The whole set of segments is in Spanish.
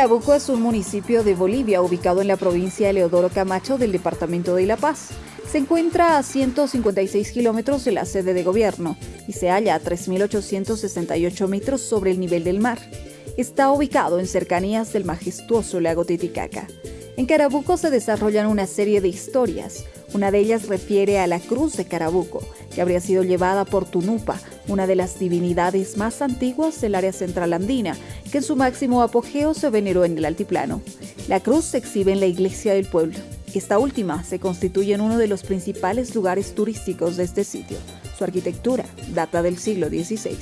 Carabuco es un municipio de Bolivia ubicado en la provincia de Leodoro Camacho del departamento de La Paz. Se encuentra a 156 kilómetros de la sede de gobierno y se halla a 3.868 metros sobre el nivel del mar. Está ubicado en cercanías del majestuoso lago Titicaca. En Carabuco se desarrollan una serie de historias. Una de ellas refiere a la Cruz de Carabuco, que habría sido llevada por Tunupa, una de las divinidades más antiguas del área central andina, que en su máximo apogeo se veneró en el altiplano. La cruz se exhibe en la iglesia del pueblo. Esta última se constituye en uno de los principales lugares turísticos de este sitio. Su arquitectura data del siglo XVI.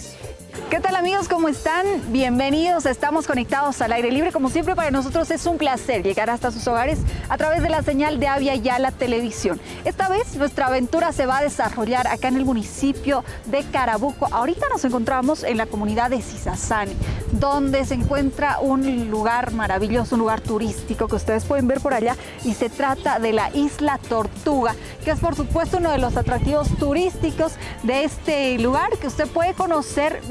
¿Qué tal amigos? ¿Cómo están? Bienvenidos, estamos conectados al aire libre. Como siempre para nosotros es un placer llegar hasta sus hogares a través de la señal de Avia Yala Televisión. Esta vez nuestra aventura se va a desarrollar acá en el municipio de Carabuco. Ahorita nos encontramos en la comunidad de Sisasani, donde se encuentra un lugar maravilloso, un lugar turístico que ustedes pueden ver por allá y se trata de la Isla Tortuga, que es por supuesto uno de los atractivos turísticos de este lugar que usted puede conocer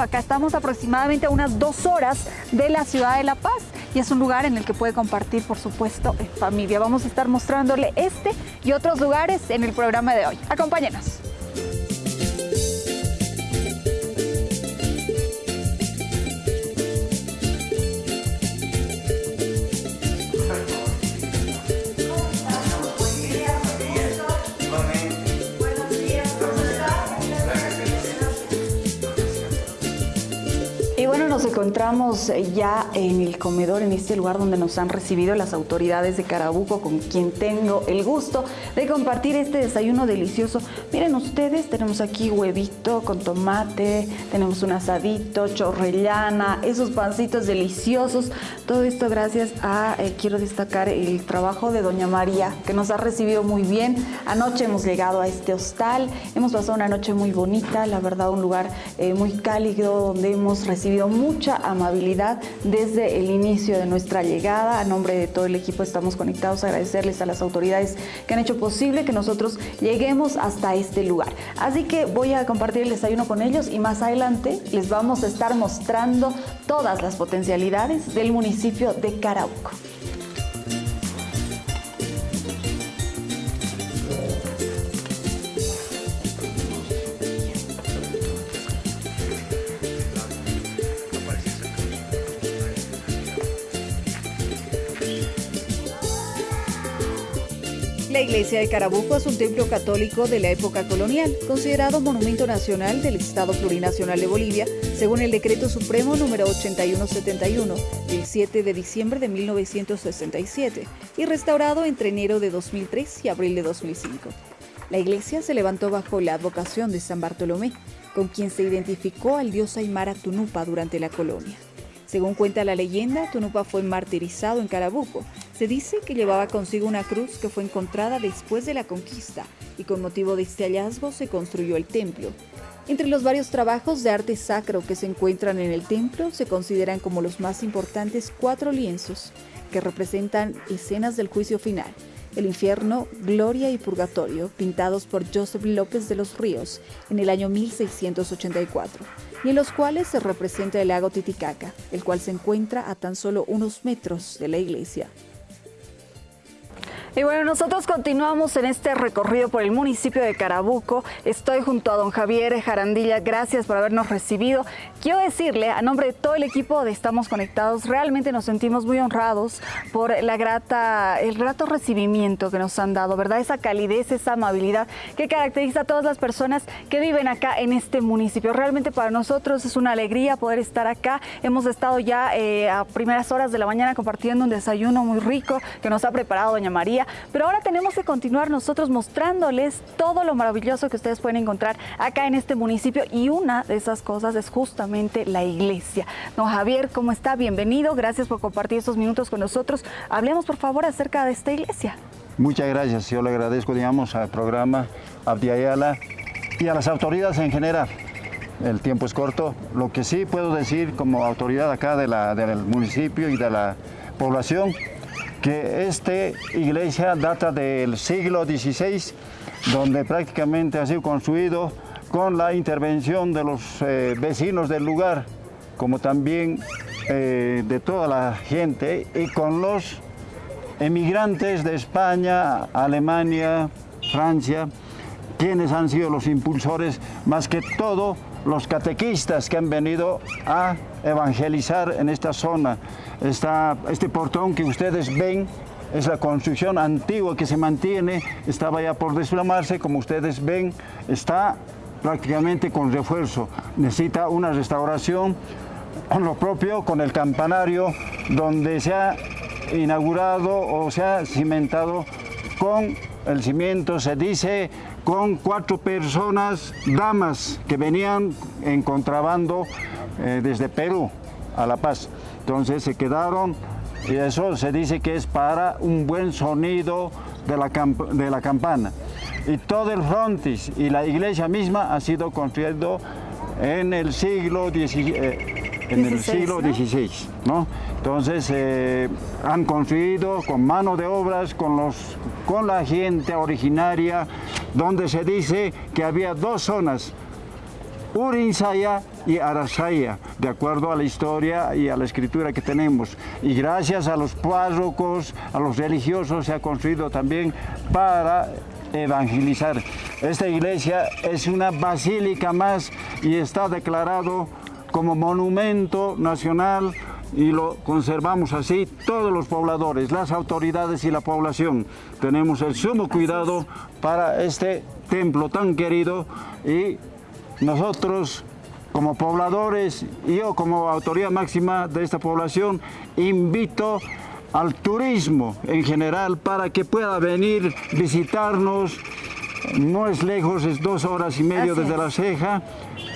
acá. Estamos aproximadamente a unas dos horas de la ciudad de La Paz y es un lugar en el que puede compartir, por supuesto, en familia. Vamos a estar mostrándole este y otros lugares en el programa de hoy. Acompáñenos. Encontramos ya en el comedor, en este lugar donde nos han recibido las autoridades de Carabuco, con quien tengo el gusto de compartir este desayuno delicioso. Miren ustedes, tenemos aquí huevito con tomate, tenemos un asadito, chorrellana, esos pancitos deliciosos. Todo esto gracias a, eh, quiero destacar, el trabajo de Doña María, que nos ha recibido muy bien. Anoche hemos llegado a este hostal, hemos pasado una noche muy bonita, la verdad un lugar eh, muy cálido donde hemos recibido mucha amabilidad desde el inicio de nuestra llegada. A nombre de todo el equipo estamos conectados agradecerles a las autoridades que han hecho posible que nosotros lleguemos hasta este lugar. Así que voy a compartir el desayuno con ellos y más adelante les vamos a estar mostrando todas las potencialidades del municipio de Carauco. Iglesia de Carabuco es un templo católico de la época colonial, considerado monumento nacional del Estado Plurinacional de Bolivia, según el Decreto Supremo número 8171 del 7 de diciembre de 1967 y restaurado entre enero de 2003 y abril de 2005. La iglesia se levantó bajo la advocación de San Bartolomé, con quien se identificó al dios Aymara Tunupa durante la colonia. Según cuenta la leyenda, Tunupa fue martirizado en Carabuco. Se dice que llevaba consigo una cruz que fue encontrada después de la conquista y con motivo de este hallazgo se construyó el templo. Entre los varios trabajos de arte sacro que se encuentran en el templo se consideran como los más importantes cuatro lienzos que representan escenas del juicio final, el infierno, gloria y purgatorio, pintados por Joseph López de los Ríos en el año 1684 y en los cuales se representa el lago Titicaca, el cual se encuentra a tan solo unos metros de la iglesia. Y bueno, nosotros continuamos en este recorrido por el municipio de Carabuco. Estoy junto a don Javier Jarandilla. Gracias por habernos recibido. Quiero decirle, a nombre de todo el equipo de Estamos Conectados, realmente nos sentimos muy honrados por la grata, el grato recibimiento que nos han dado, ¿verdad? Esa calidez, esa amabilidad que caracteriza a todas las personas que viven acá en este municipio. Realmente para nosotros es una alegría poder estar acá. Hemos estado ya eh, a primeras horas de la mañana compartiendo un desayuno muy rico que nos ha preparado doña María pero ahora tenemos que continuar nosotros mostrándoles todo lo maravilloso que ustedes pueden encontrar acá en este municipio y una de esas cosas es justamente la iglesia. Don Javier, ¿cómo está? Bienvenido, gracias por compartir estos minutos con nosotros. Hablemos por favor acerca de esta iglesia. Muchas gracias, yo le agradezco, digamos, al programa Abdiayala y a las autoridades en general. El tiempo es corto. Lo que sí puedo decir como autoridad acá de la, del municipio y de la población que esta iglesia data del siglo XVI, donde prácticamente ha sido construido con la intervención de los eh, vecinos del lugar, como también eh, de toda la gente y con los emigrantes de España, Alemania, Francia, quienes han sido los impulsores, más que todo los catequistas que han venido a evangelizar en esta zona. este portón que ustedes ven es la construcción antigua que se mantiene, estaba ya por desplamarse, como ustedes ven, está prácticamente con refuerzo. Necesita una restauración, lo propio con el campanario, donde se ha inaugurado o se ha cimentado con el cimiento, se dice, con cuatro personas, damas, que venían en contrabando eh, desde Perú a La Paz. Entonces se quedaron y eso se dice que es para un buen sonido de la, de la campana. Y todo el frontis y la iglesia misma ha sido construido en el siglo XVI. Eh, en el siglo XVI, ¿no? Entonces eh, han construido con mano de obras, con, los, con la gente originaria, donde se dice que había dos zonas, Urinsaya y Arasaya, de acuerdo a la historia y a la escritura que tenemos. Y gracias a los párrocos, a los religiosos, se ha construido también para evangelizar. Esta iglesia es una basílica más y está declarado como monumento nacional y lo conservamos así todos los pobladores, las autoridades y la población. Tenemos el sumo cuidado para este templo tan querido y nosotros como pobladores, yo como autoridad máxima de esta población, invito al turismo en general para que pueda venir, visitarnos, no es lejos, es dos horas y medio desde La Ceja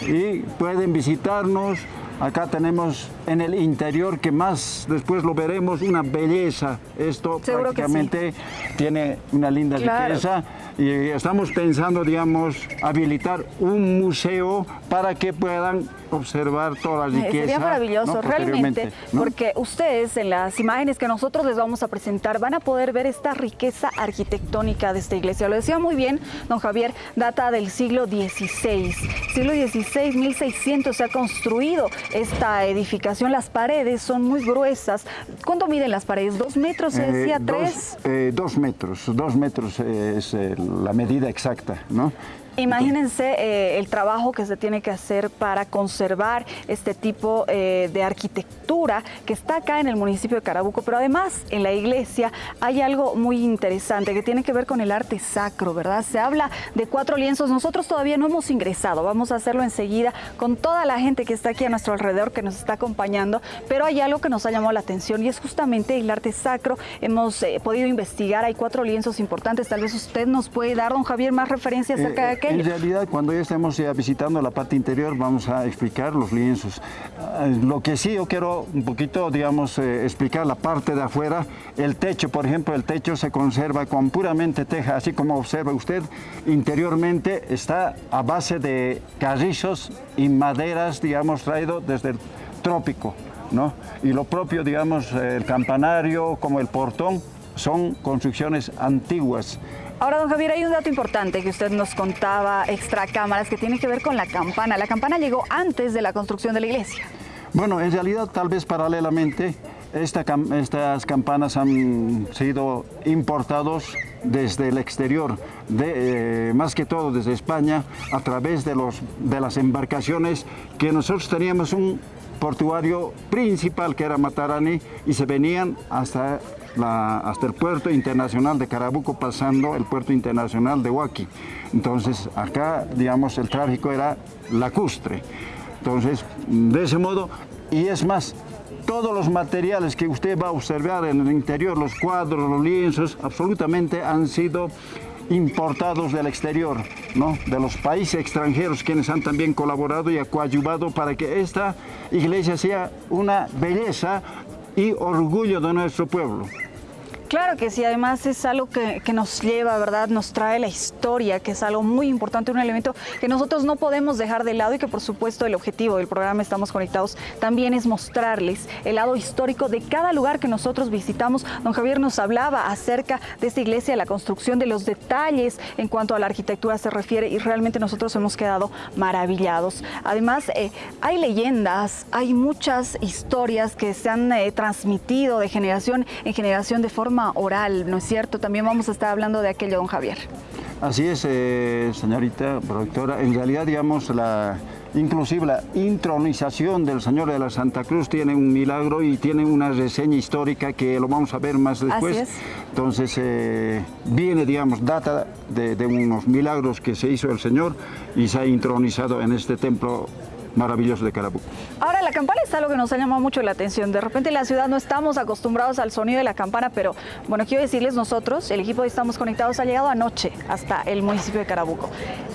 y pueden visitarnos. Acá tenemos en el interior, que más después lo veremos, una belleza. Esto prácticamente tiene una linda riqueza y estamos pensando, digamos, habilitar un museo para que puedan observar toda la riqueza. Sería maravilloso, realmente, porque ustedes en las imágenes que nosotros les vamos a presentar van a poder ver esta riqueza arquitectónica de esta iglesia. Lo decía muy bien don Javier, data del siglo XVI. Siglo XVI, 1600 se ha construido esta edificación. Las paredes son muy gruesas. ¿Cuánto miden las paredes? ¿Dos metros, se decía? Eh, ¿Tres? Eh, dos metros, dos metros es la medida exacta, ¿no? Imagínense eh, el trabajo que se tiene que hacer para conservar este tipo eh, de arquitectura que está acá en el municipio de Carabuco, pero además en la iglesia hay algo muy interesante que tiene que ver con el arte sacro, ¿verdad? Se habla de cuatro lienzos, nosotros todavía no hemos ingresado, vamos a hacerlo enseguida con toda la gente que está aquí a nuestro alrededor, que nos está acompañando, pero hay algo que nos ha llamado la atención y es justamente el arte sacro. Hemos eh, podido investigar, hay cuatro lienzos importantes, tal vez usted nos puede dar, don Javier, más referencias acerca de en realidad, cuando ya estemos visitando la parte interior, vamos a explicar los lienzos. Ah, lo que sí yo quiero un poquito, digamos, eh, explicar la parte de afuera. El techo, por ejemplo, el techo se conserva con puramente teja, así como observa usted, interiormente está a base de carrizos y maderas, digamos, traído desde el trópico, ¿no? Y lo propio, digamos, el campanario como el portón, son construcciones antiguas. Ahora, don Javier, hay un dato importante que usted nos contaba, extra cámaras, que tiene que ver con la campana. La campana llegó antes de la construcción de la iglesia. Bueno, en realidad, tal vez paralelamente, estas campanas han sido importados desde el exterior, eh, más que todo desde España, a través de, de las embarcaciones que nosotros teníamos un portuario principal que era Matarani y se venían hasta hasta el puerto internacional de Carabuco pasando el puerto internacional de Huaki. Entonces acá, digamos, el tráfico era lacustre. Entonces, de ese modo, y es más, todos los materiales que usted va a observar en el interior, los cuadros, los lienzos, absolutamente han sido importados del exterior, ¿no? de los países extranjeros quienes han también colaborado y coadyuvado para que esta iglesia sea una belleza y orgullo de nuestro pueblo. Claro que sí, además es algo que, nos lleva, ¿verdad? Nos trae la historia, que es algo muy importante, un elemento que nosotros no podemos dejar de lado y que por supuesto el objetivo del programa Estamos Conectados también es mostrarles el lado histórico de cada lugar que nosotros visitamos. Don Javier nos hablaba acerca de esta iglesia, la construcción, de los detalles en cuanto a la arquitectura se refiere y realmente nosotros hemos quedado maravillados. Además, eh, hay leyendas, hay muchas historias que se han eh, transmitido de generación en generación de forma oral, ¿no es cierto? También vamos a estar hablando de aquello, don Javier. Así es, eh, señorita productora. En realidad, digamos, la, inclusive la intronización del Señor de la Santa Cruz tiene un milagro y tiene una reseña histórica que lo vamos a ver más después. Así es. Entonces, eh, viene, digamos, data de, de unos milagros que se hizo el Señor y se ha intronizado en este templo maravilloso de Carabuco. Ahora, la campana es algo que nos ha llamado mucho la atención. De repente en la ciudad no estamos acostumbrados al sonido de la campana, pero bueno, quiero decirles nosotros, el equipo de Estamos Conectados ha llegado anoche hasta el municipio de Carabuco.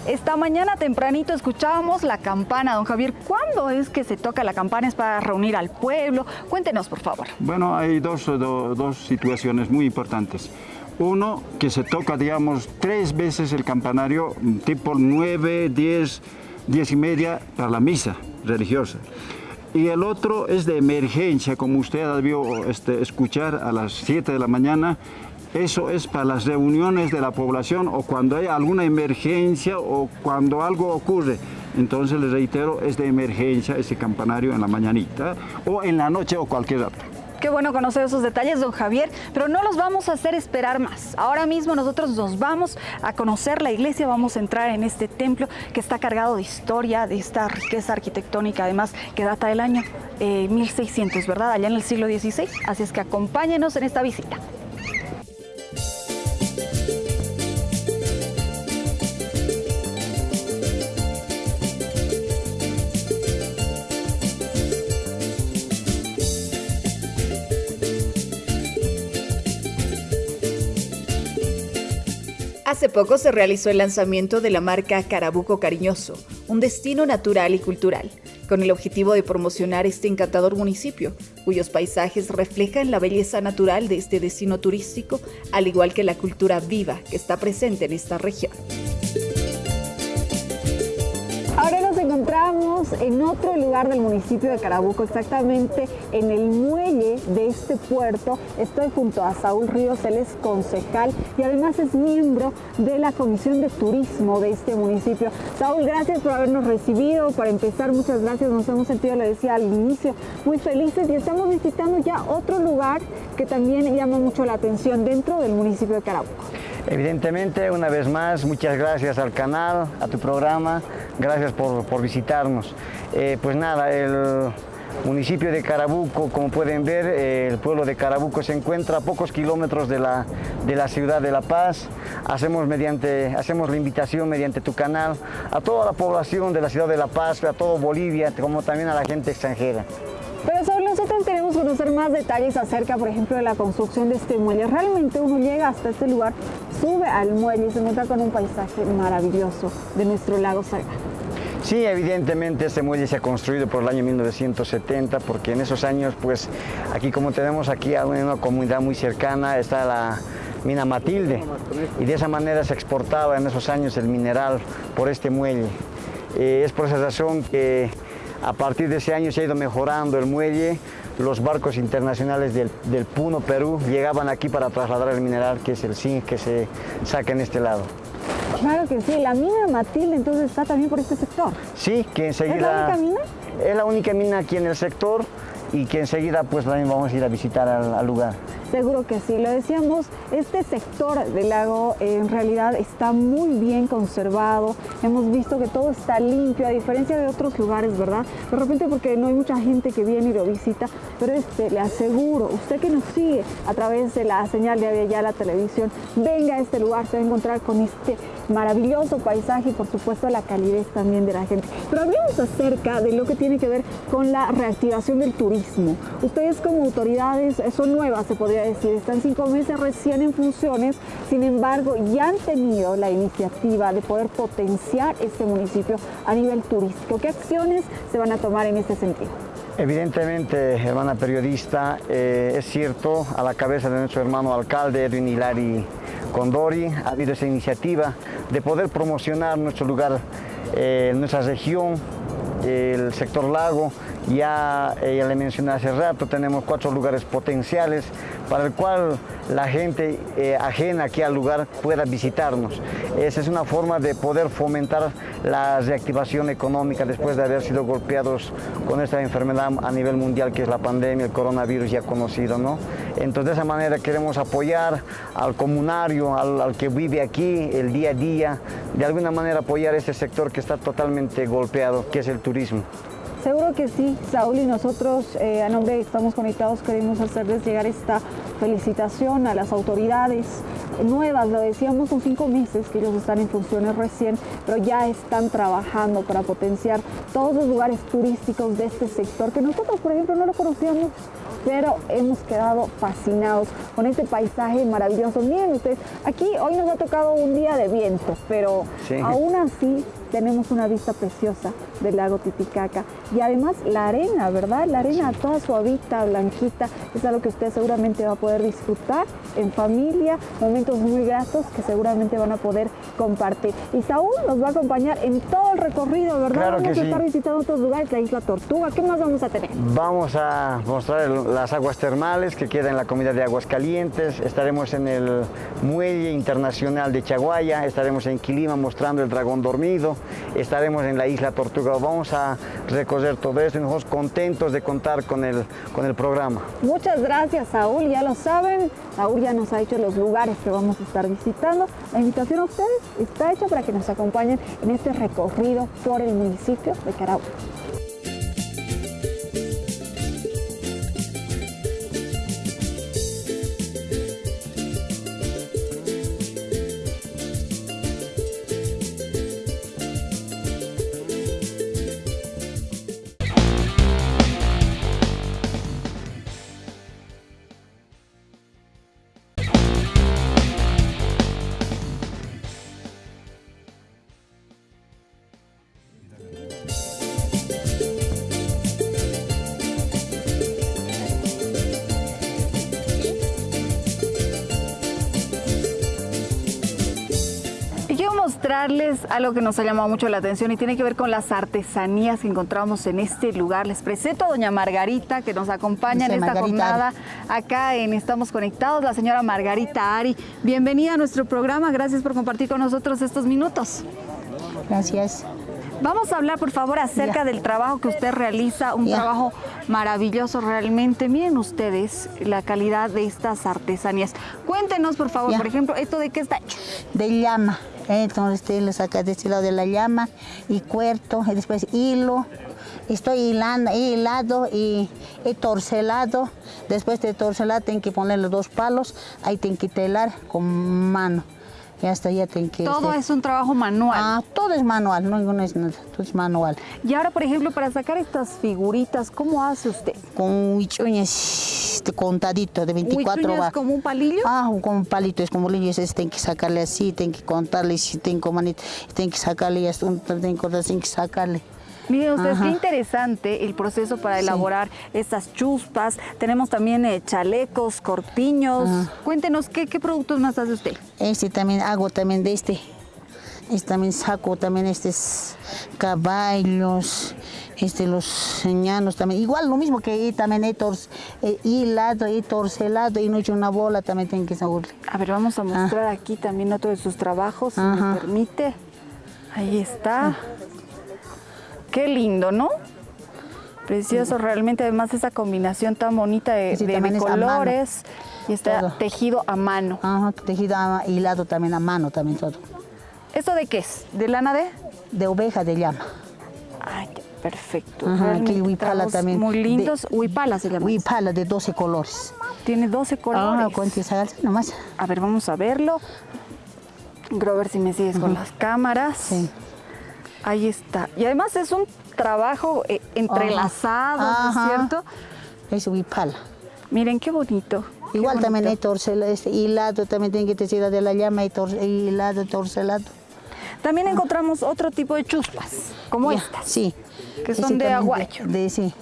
Esta mañana tempranito escuchábamos la campana. Don Javier, ¿cuándo es que se toca la campana? ¿Es para reunir al pueblo? Cuéntenos, por favor. Bueno, hay dos, dos situaciones muy importantes. Uno, que se toca, digamos, tres veces el campanario, tipo 9, 10, diez y media para la misa religiosa. Y el otro es de emergencia, como usted debió este, escuchar a las 7 de la mañana. Eso es para las reuniones de la población o cuando hay alguna emergencia o cuando algo ocurre. Entonces, les reitero, es de emergencia ese campanario en la mañanita o en la noche o cualquier rato. Qué bueno conocer esos detalles, don Javier, pero no los vamos a hacer esperar más. Ahora mismo nosotros nos vamos a conocer la iglesia, vamos a entrar en este templo que está cargado de historia, de esta riqueza arquitectónica, además que data del año 1600, eh, ¿verdad? Allá en el siglo XVI. Así es que acompáñenos en esta visita. Hace poco se realizó el lanzamiento de la marca Carabuco Cariñoso, un destino natural y cultural, con el objetivo de promocionar este encantador municipio, cuyos paisajes reflejan la belleza natural de este destino turístico, al igual que la cultura viva que está presente en esta región. Encontramos en otro lugar del municipio de Carabuco, exactamente en el muelle de este puerto. Estoy junto a Saúl Ríos, él es concejal y además es miembro de la Comisión de Turismo de este municipio. Saúl, gracias por habernos recibido. Para empezar, muchas gracias. Nos hemos sentido, le decía al inicio, muy felices y estamos visitando ya otro lugar que también llama mucho la atención dentro del municipio de Carabuco. Evidentemente, una vez más, muchas gracias al canal, a tu programa, gracias por, visitarnos. Eh, pues nada, el municipio de Carabuco, como pueden ver, eh, el pueblo de Carabuco se encuentra a pocos kilómetros de la, de la ciudad de La Paz. Hacemos, mediante, hacemos la invitación mediante tu canal a toda la población de la ciudad de La Paz, a todo Bolivia, como también a la gente extranjera. Pero sobre nosotros queremos conocer más detalles acerca, por ejemplo, de la construcción de este muelle. Realmente uno llega hasta este lugar, sube al muelle y se encuentra con un paisaje maravilloso de nuestro lago Salgado. Sí, evidentemente este muelle se ha construido por el año 1970 porque en esos años, pues aquí como tenemos aquí a una comunidad muy cercana, está la mina Matilde y de esa manera se exportaba en esos años el mineral por este muelle. Eh, es por esa razón que a partir de ese año se ha ido mejorando el muelle, los barcos internacionales del, Puno, Perú, llegaban aquí para trasladar el mineral que es el zinc que se saca en este lado. Claro que sí, la mina Matilde entonces está también por este sector. Sí, que enseguida... ¿Es la única mina? Es la única mina aquí en el sector y que enseguida pues también vamos a ir a visitar al lugar. Seguro que sí, lo decíamos, este sector del lago en realidad está muy bien conservado, hemos visto que todo está limpio, a diferencia de otros lugares, ¿verdad? De repente porque no hay mucha gente que viene y lo visita, pero este, le aseguro, usted que nos sigue a través de la señal de ya la televisión, venga a este lugar, se va a encontrar con este maravilloso paisaje y por supuesto la calidez también de la gente. Pero hablemos acerca de lo que tiene que ver con la reactivación del turismo. Ustedes como autoridades son nuevas, se podría decir, están cinco meses recién en funciones, sin embargo ya han tenido la iniciativa de poder potenciar este municipio a nivel turístico. ¿Qué acciones se van a tomar en este sentido? Evidentemente, hermana periodista, eh, es cierto, a la cabeza de nuestro hermano alcalde Edwin Hilari Condori ha habido esa iniciativa de poder promocionar nuestro lugar, eh, nuestra región, el sector lago, ya, ya le mencioné hace rato, tenemos cuatro lugares potenciales para el cual la gente eh, ajena aquí al lugar pueda visitarnos. Esa es una forma de poder fomentar la reactivación económica después de haber sido golpeados con esta enfermedad a nivel mundial que es la pandemia, el coronavirus ya conocido. ¿no? Entonces de esa manera queremos apoyar al comunario, al, al que vive aquí el día a día, de alguna manera apoyar este sector que está totalmente golpeado, que es el turismo. Seguro que sí, Saúl, y nosotros eh, a nombre de Estamos Conectados queremos hacerles llegar esta felicitación a las autoridades nuevas, lo decíamos, son cinco meses que ellos están en funciones recién, pero ya están trabajando para potenciar todos los lugares turísticos de este sector, que nosotros, por ejemplo, no lo conocíamos, pero hemos quedado fascinados con este paisaje maravilloso. Miren ustedes, aquí hoy nos ha tocado un día de viento, pero Sí. aún así tenemos una vista preciosa del lago Titicaca y además la arena, ¿verdad? La arena toda suavita, blanquita, es algo que usted seguramente va a poder disfrutar en familia, momentos muy gratos que seguramente van a poder compartir. Y Saúl nos va a acompañar en todo el recorrido, ¿verdad? Claro vamos que a sí. estar visitando otros lugares, la isla Tortuga, ¿qué más vamos a tener? Vamos a mostrar las aguas termales que queda en la comunidad de Aguas Calientes. Estaremos en el Muelle Internacional de Chaguaya, estaremos en Quilima mostrando el dragón dormido, estaremos en la isla Tortuga. Vamos a recorrer todo esto y nosotros contentos de contar con el, con el programa. Muchas gracias, Saúl. Ya lo saben, Saúl ya nos ha dicho los lugares que vamos a estar visitando. La invitación a ustedes está hecha para que nos acompañen en este recorrido por el municipio de Carahue. Algo que nos ha llamado mucho la atención y tiene que ver con las artesanías que encontramos en este lugar. Les presento a doña Margarita que nos acompaña en esta Margarita jornada acá en Estamos Conectados, la señora Margarita Ari. Bienvenida a nuestro programa, gracias por compartir con nosotros estos minutos. Gracias. Vamos a hablar, por favor, acerca del trabajo que usted realiza, un trabajo maravilloso realmente. Miren ustedes la calidad de estas artesanías. Cuéntenos, por favor, por ejemplo, ¿esto de qué está hecho? De llama. Entonces usted le saca de este lado de la llama y cuerto, y después hilo. Estoy hilando, hilado y he torcelado. Después de torcelar, tengo que poner los dos palos. Ahí tengo que telar con mano. Y hasta ya tengo que... Todo este- es un trabajo manual. Ah, todo es manual, no, no es nada, todo es manual. Y ahora, por ejemplo, para sacar estas figuritas, ¿cómo hace usted? Con huichuñas este, contadito de 24 ¿Huichuñas va. como un palillo? Ah, con un palito, es como niños, es, tienen que sacarle así, tienen que contarle, si tienen que manito, tienen que sacarle, y hasta un- tienen que cortar, tienen que sacarle. Miren ustedes, qué interesante el proceso para Sí. elaborar estas chuspas. Tenemos también eh, chalecos, corpiños. Ajá. Cuéntenos, ¿qué, ¿qué productos más hace usted? Este también hago también de este. Este también saco también estos caballos, este los ñanos también. Igual lo mismo que también he tor- he hilado, he torcelado y no he hecho una bola también tengo que sacarle. A ver, vamos a mostrar aquí también otro de sus trabajos, si me permite. Ahí está. Qué lindo, ¿no? Precioso, realmente, además esa combinación tan bonita de, Sí, de- de es colores y está Todo. tejido a mano. Ajá, tejido a- hilado también a mano también todo. ¿Esto de qué es? ¿De lana de? De oveja de llama. Ay, perfecto. Ajá, aquí huipala también. Muy De- lindos. Huipala se llama. Huipala de 12 colores. Tiene 12 Ah, colores. cuánto es nomás. A ver, vamos a verlo. Grover, si me sigues con las cámaras. Sí. Ahí está. Y además es un trabajo eh, entrelazado, ¿no es cierto? Es huipala. Miren qué bonito. qué Igual también he torcelado, este, hilado, también tiene que tener de la llama y tor- hilado, torcelado. También encontramos otro tipo de chuspas, como Ya, estas. Sí. Que son de aguayo. De, sí.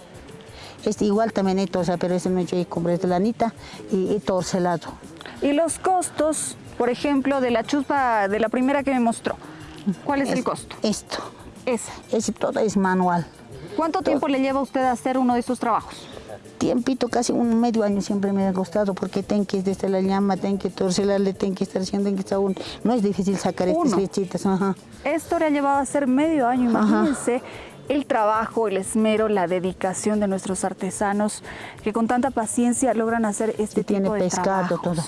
Este igual también hay torsa, pero ese no he hecho y compré de lanita y, y torcelado. Y los costos, por ejemplo, de la chuspa de la primera que me mostró, ¿cuál es, el costo? Esto. Ese. Ese todo es manual. ¿Cuánto tiempo le lleva a usted a hacer uno de estos trabajos? Tiempito, casi un medio año siempre me ha costado porque tengo que desde la llama, tengo que torcelarle, tengo que estar haciendo, tengo que estar un... No es difícil sacar Uno. estas lechitas. Ajá. Esto le ha llevado a hacer medio año, imagínense. El trabajo, el esmero, la dedicación de nuestros artesanos que con tanta paciencia logran hacer este Sí, tiene tipo de pescado, trabajos. todo.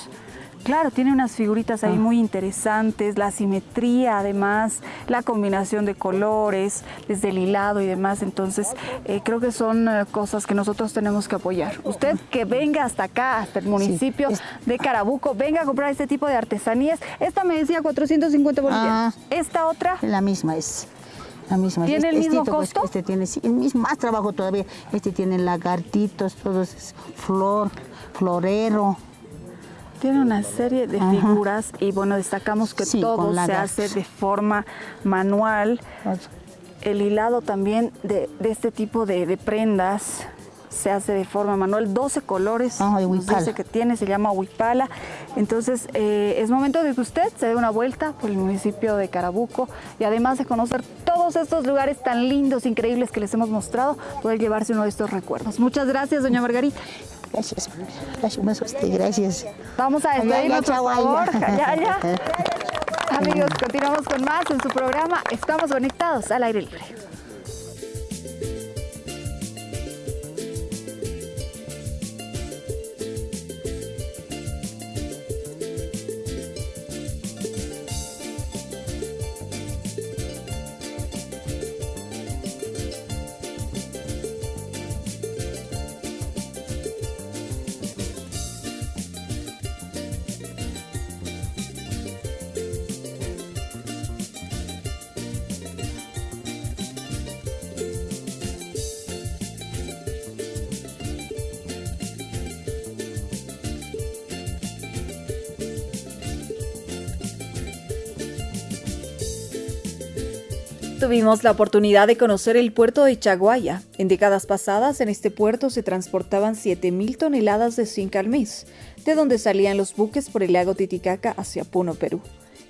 Claro, tiene unas figuritas ahí Ah. muy interesantes, la simetría además, la combinación de colores, desde el hilado y demás. Entonces, eh, creo que son eh, cosas que nosotros tenemos que apoyar. Usted que venga hasta acá, hasta el municipio de Carabuco, venga a comprar este tipo de artesanías. Esta me decía 450 bolivianos. Ah. Esta otra, La misma es. La misma. ¿Tiene el mismo pues, costo? este tiene sí, el mismo, más trabajo todavía. Este tiene lagartitos, todos es flor, florero. Tiene una serie de Ajá. figuras y bueno, destacamos que Sí, todo se hace de forma manual. El hilado también de, de este tipo de, de prendas se hace de forma manual. 12 colores huipala. dice que tiene, se llama huipala. Entonces eh, es momento de que usted se dé una vuelta por el municipio de Carabuco y además de conocer todos estos lugares tan lindos, increíbles que les hemos mostrado, poder llevarse uno de estos recuerdos. Muchas gracias, doña Margarita. Gracias, gracias. Vamos a despedirnos, por favor. Amigos, continuamos con más en su programa. Estamos conectados al aire libre. Tuvimos la oportunidad de conocer el puerto de Chaguaya. En décadas pasadas, en este puerto se transportaban 7.000 toneladas de zinc al mes, de donde salían los buques por el lago Titicaca hacia Puno, Perú.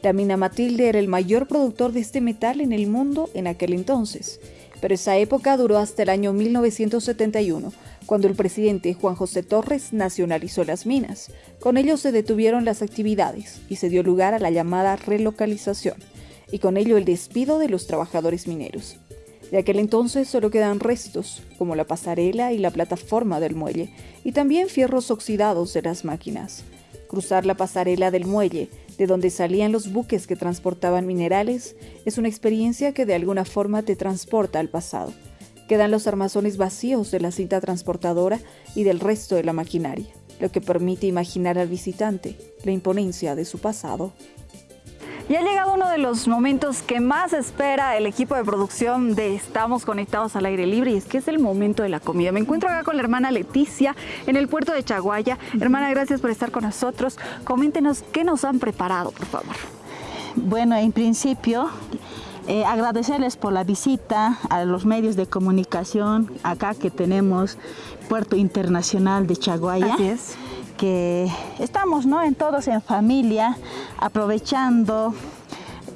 La mina Matilde era el mayor productor de este metal en el mundo en aquel entonces, pero esa época duró hasta el año 1971, cuando el presidente Juan José Torres nacionalizó las minas. Con ello se detuvieron las actividades y se dio lugar a la llamada relocalización y con ello el despido de los trabajadores mineros. De aquel entonces solo quedan restos, como la pasarela y la plataforma del muelle, y también fierros oxidados de las máquinas. Cruzar la pasarela del muelle, de donde salían los buques que transportaban minerales, es una experiencia que de alguna forma te transporta al pasado. Quedan los armazones vacíos de la cinta transportadora y del resto de la maquinaria, lo que permite imaginar al visitante la imponencia de su pasado. Y ha llegado uno de los momentos que más espera el equipo de producción de Estamos Conectados al Aire Libre y es que es el momento de la comida. Me encuentro acá con la hermana Leticia en el puerto de Chaguaya. Hermana, gracias por estar con nosotros. Coméntenos qué nos han preparado, por favor. Bueno, en principio, eh, agradecerles por la visita a los medios de comunicación acá que tenemos Puerto Internacional de Chaguaya. Así es. Estamos, ¿no? En todos en familia, aprovechando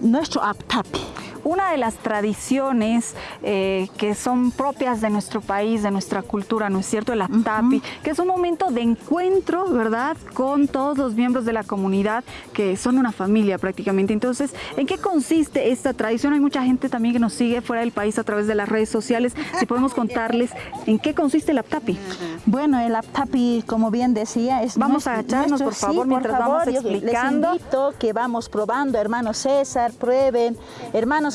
nuestro aptapi. Una de las tradiciones eh, que son propias de nuestro país, de nuestra cultura, ¿no es cierto? El Aptapi, que es un momento de encuentro, ¿verdad? Con todos los miembros de la comunidad, que son una familia prácticamente. Entonces, ¿en qué consiste esta tradición? Hay mucha gente también que nos sigue fuera del país a través de las redes sociales. Si podemos contarles en qué consiste el Aptapi. Bueno, el aptapi, como bien decía, es Vamos nuestro- a agacharnos, nuestro- por favor, sí, mientras vamos explicando. Les invito que vamos probando, hermano César, prueben,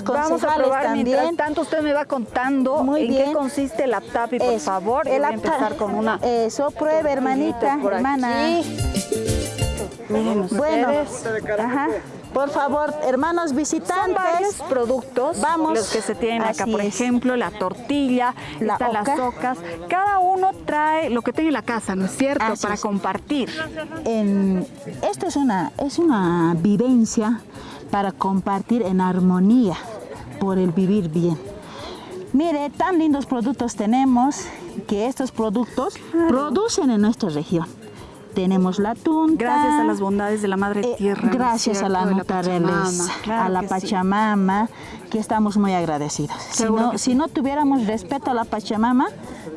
Vamos a probar también. mientras tanto usted me va contando Muy en qué bien. consiste el Aptapi, por Eso, favor. El voy a apta- empezar con una Eso, pruebe, hermanita, por hermana. Miren Bueno, ajá. por favor, hermanos Son visitantes. varios productos Vamos, los que se tienen acá, por es. ejemplo, la tortilla, La están las oca. ocas. Cada uno trae lo que tiene en la casa, ¿no es cierto? Así Para es. compartir. En- esto es una, es una vivencia para compartir en armonía por el vivir bien. Mire, tan lindos productos tenemos, que estos productos producen en nuestra región tenemos la tunta. Gracias a las bondades de la Madre eh, Tierra. gracias a la naturaleza, a la Pachamama, que estamos muy agradecidos. Si no, si no, tuviéramos respeto a la Pachamama,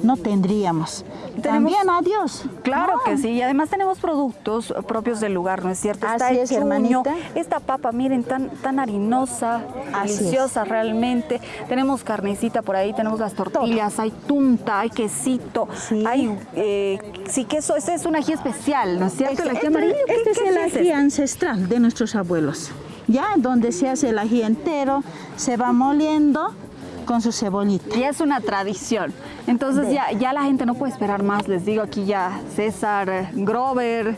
no tendríamos. También a Dios. Claro que sí, y además tenemos productos propios del lugar, ¿no es cierto? Está Así es, hermanita. Esta papa, miren, tan, tan harinosa, deliciosa realmente. Tenemos carnecita por ahí, tenemos las tortillas, hay tunta, hay quesito, hay eh, sí queso. Ese es un ají especial, ¿no es cierto? Este, este es el ají ancestral de nuestros abuelos. Ya, donde se hace el ají entero, se va moliendo con su cebollita. Y es una tradición. Entonces ya, ya la gente no puede esperar más. Les digo aquí ya César, Grover,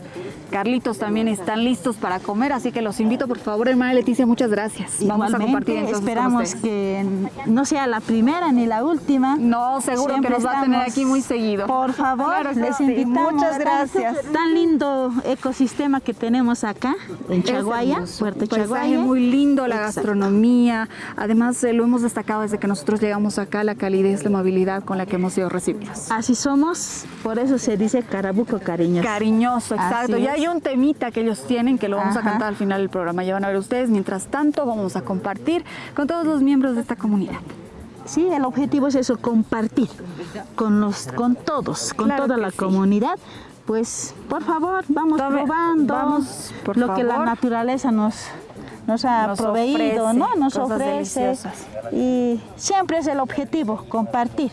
Carlitos también están listos para comer, así que los invito por favor, hermana Leticia, muchas gracias. Vamos a compartir Esperamos que no sea la primera ni la última. No, seguro que nos va a tener aquí muy seguido. Por favor, les invitamos. Muchas gracias. Tan, lindo ecosistema que tenemos acá en Chaguaya, Puerto Chaguaya. muy lindo, la gastronomía. Además, eh, lo hemos destacado desde que nosotros llegamos acá, la calidez, la amabilidad con la que hemos sido recibidos. Así somos, por eso se dice carabuco cariñoso. Cariñoso, exacto. Y hay un temita que ellos tienen que lo vamos a cantar al final del programa. Ya van a ver ustedes. Mientras tanto, vamos a compartir con todos los miembros de esta comunidad. Sí, el objetivo es eso, compartir con, los, con todos, con toda la comunidad. Pues, por favor, vamos probando vamos, lo que la naturaleza nos, nos ha proveído, ¿no? Nos ofrece. Y siempre es el objetivo, compartir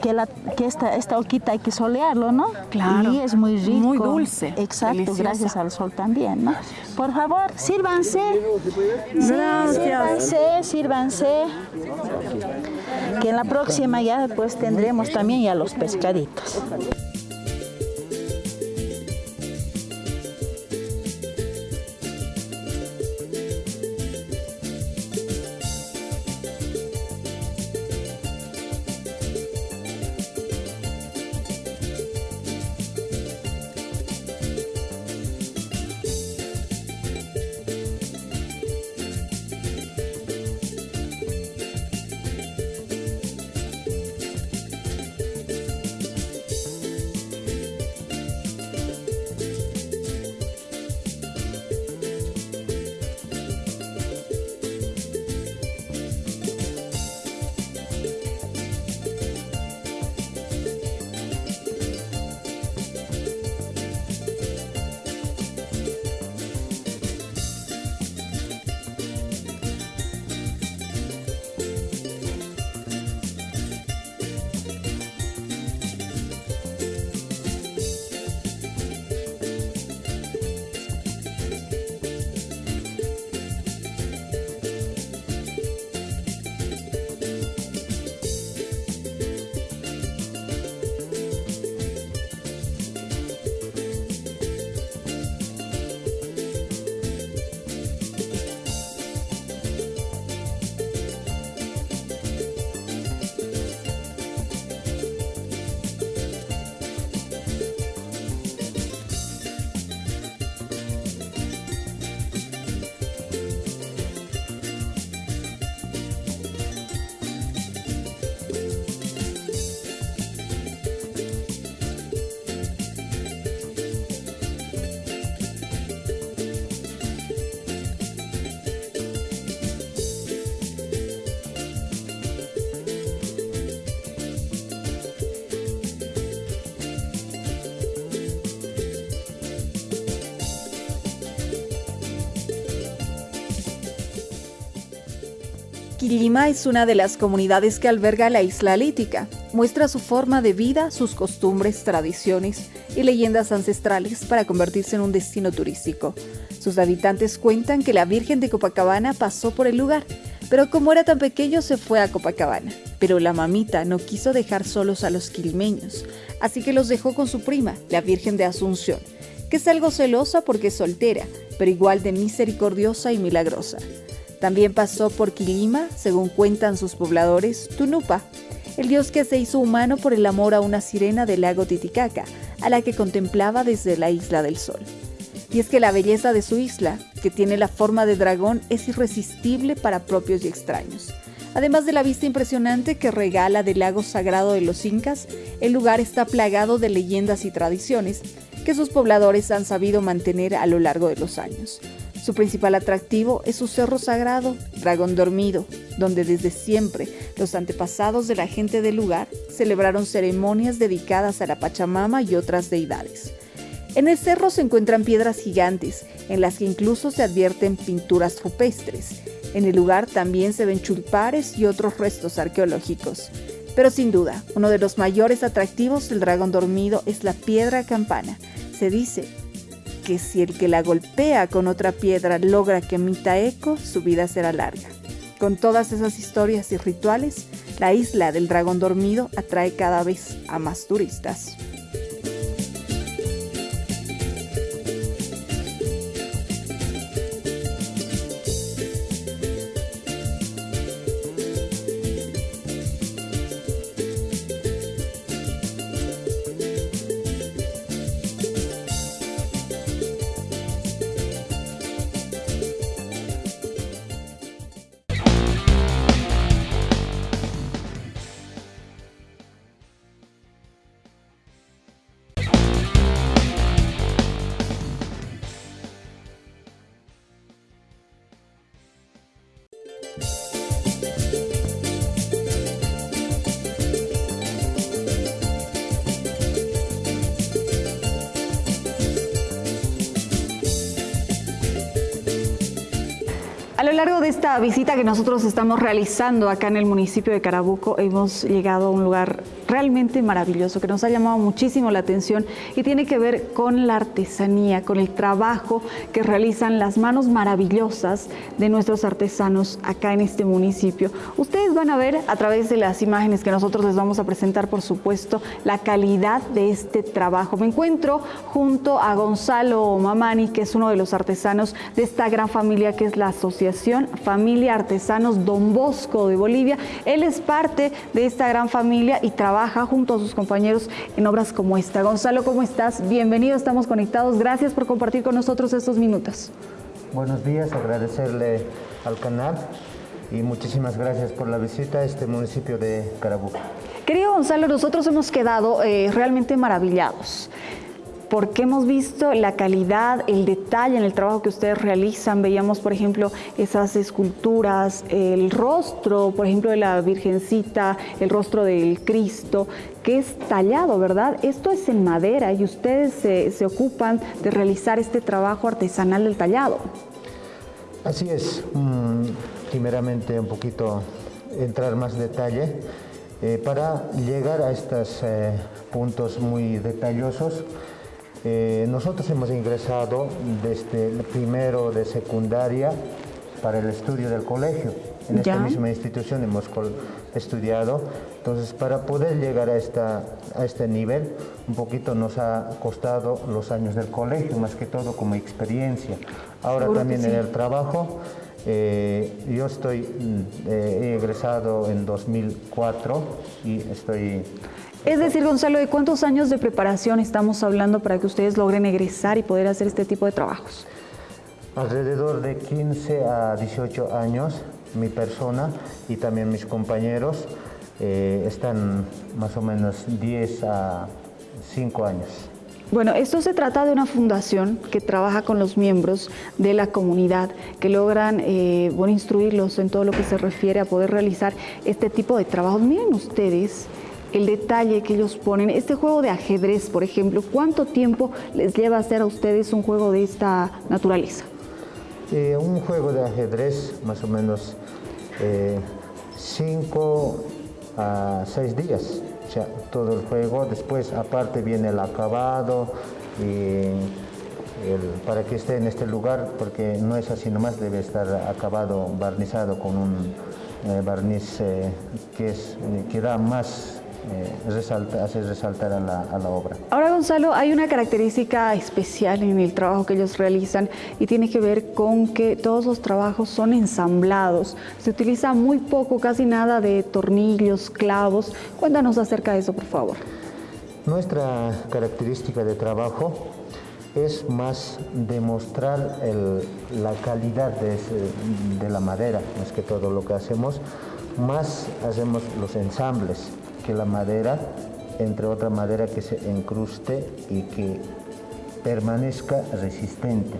que, la, que esta, esta hoquita hay que solearlo, ¿no? Claro. Y es muy rico. Muy dulce. Exacto, gracias al sol también, ¿no? Por favor, sírvanse. Gracias. sírvanse, sírvanse. Que en la próxima ya pues tendremos también ya los pescaditos. Quilima es una de las comunidades que alberga la isla lítica. Muestra su forma de vida, sus costumbres, tradiciones y leyendas ancestrales para convertirse en un destino turístico. Sus habitantes cuentan que la Virgen de Copacabana pasó por el lugar, pero como era tan pequeño se fue a Copacabana. Pero la mamita no quiso dejar solos a los quilmeños, así que los dejó con su prima, la Virgen de Asunción, que es algo celosa porque es soltera, pero igual de misericordiosa y milagrosa. También pasó por Quilima, según cuentan sus pobladores, Tunupa, el dios que se hizo humano por el amor a una sirena del lago Titicaca, a la que contemplaba desde la isla del sol. Y es que la belleza de su isla, que tiene la forma de dragón, es irresistible para propios y extraños. Además de la vista impresionante que regala del lago sagrado de los incas, el lugar está plagado de leyendas y tradiciones que sus pobladores han sabido mantener a lo largo de los años. Su principal atractivo es su cerro sagrado, Dragón Dormido, donde desde siempre los antepasados de la gente del lugar celebraron ceremonias dedicadas a la Pachamama y otras deidades. En el cerro se encuentran piedras gigantes, en las que incluso se advierten pinturas rupestres. En el lugar también se ven chulpares y otros restos arqueológicos. Pero sin duda, uno de los mayores atractivos del dragón dormido es la piedra campana. Se dice que si el que la golpea con otra piedra logra que emita eco, su vida será larga. Con todas esas historias y rituales, la isla del dragón dormido atrae cada vez a más turistas. De visita que nosotros estamos realizando acá en el municipio de Carabuco, hemos llegado a un lugar realmente maravilloso que nos ha llamado muchísimo la atención y tiene que ver con la artesanía, con el trabajo que realizan las manos maravillosas de nuestros artesanos acá en este municipio. Ustedes van a ver a través de las imágenes que nosotros les vamos a presentar, por supuesto, la calidad de este trabajo. Me encuentro junto a Gonzalo Mamani, que es uno de los artesanos de esta gran familia que es la Asociación Familia Artesanos Don Bosco de Bolivia. Él es parte de esta gran familia y trabaja junto a sus compañeros en obras como esta. Gonzalo, ¿cómo estás? Bienvenido, estamos conectados. Gracias por compartir con nosotros estos minutos. Buenos días, agradecerle al canal y muchísimas gracias por la visita a este municipio de Carabuco. Querido Gonzalo, nosotros hemos quedado eh, realmente maravillados porque hemos visto la calidad, el detalle en el trabajo que ustedes realizan. Veíamos, por ejemplo, esas esculturas, el rostro, por ejemplo, de la Virgencita, el rostro del Cristo, que es tallado, ¿verdad? Esto es en madera y ustedes se, ocupan de realizar este trabajo artesanal del tallado. Así es. Mm, primeramente, un poquito entrar más detalle. Eh, para llegar a estos eh, puntos muy detallosos, eh, nosotros hemos ingresado desde el primero de secundaria para el estudio del colegio. En esta misma institución hemos estudiado. Entonces, para poder llegar a, esta, a este nivel, un poquito nos ha costado los años del colegio, más que todo como experiencia. Ahora también en el trabajo, eh, yo estoy, mm, eh, he egresado en 2004 y estoy es decir, Gonzalo, ¿de cuántos años de preparación estamos hablando para que ustedes logren egresar y poder hacer este tipo de trabajos? Alrededor de 15 a 18 años, mi persona y también mis compañeros eh, están más o menos 10 a 5 años. Bueno, esto se trata de una fundación que trabaja con los miembros de la comunidad, que logran eh, bueno, instruirlos en todo lo que se refiere a poder realizar este tipo de trabajos. Miren ustedes, el detalle que ellos ponen. Este juego de ajedrez, por ejemplo, ¿cuánto tiempo les lleva a hacer a ustedes un juego de esta naturaleza? Eh, un juego de ajedrez, más o menos eh, cinco a seis días, o sea, todo el juego. Después, aparte, viene el acabado y para que esté en este lugar, porque no es así nomás, debe estar acabado, barnizado con un eh, barniz que, es, que da más eh, resalta, hace resaltar a la, a la, obra. Ahora, Gonzalo, hay una característica especial en el trabajo que ellos realizan y tiene que ver con que todos los trabajos son ensamblados. Se utiliza muy poco, casi nada de tornillos, clavos. Cuéntanos acerca de eso, por favor. Nuestra característica de trabajo es más demostrar el, la calidad de, de, la madera, más que todo lo que hacemos, más hacemos los ensambles, que la madera, entre otra madera que se encruste y que permanezca resistente.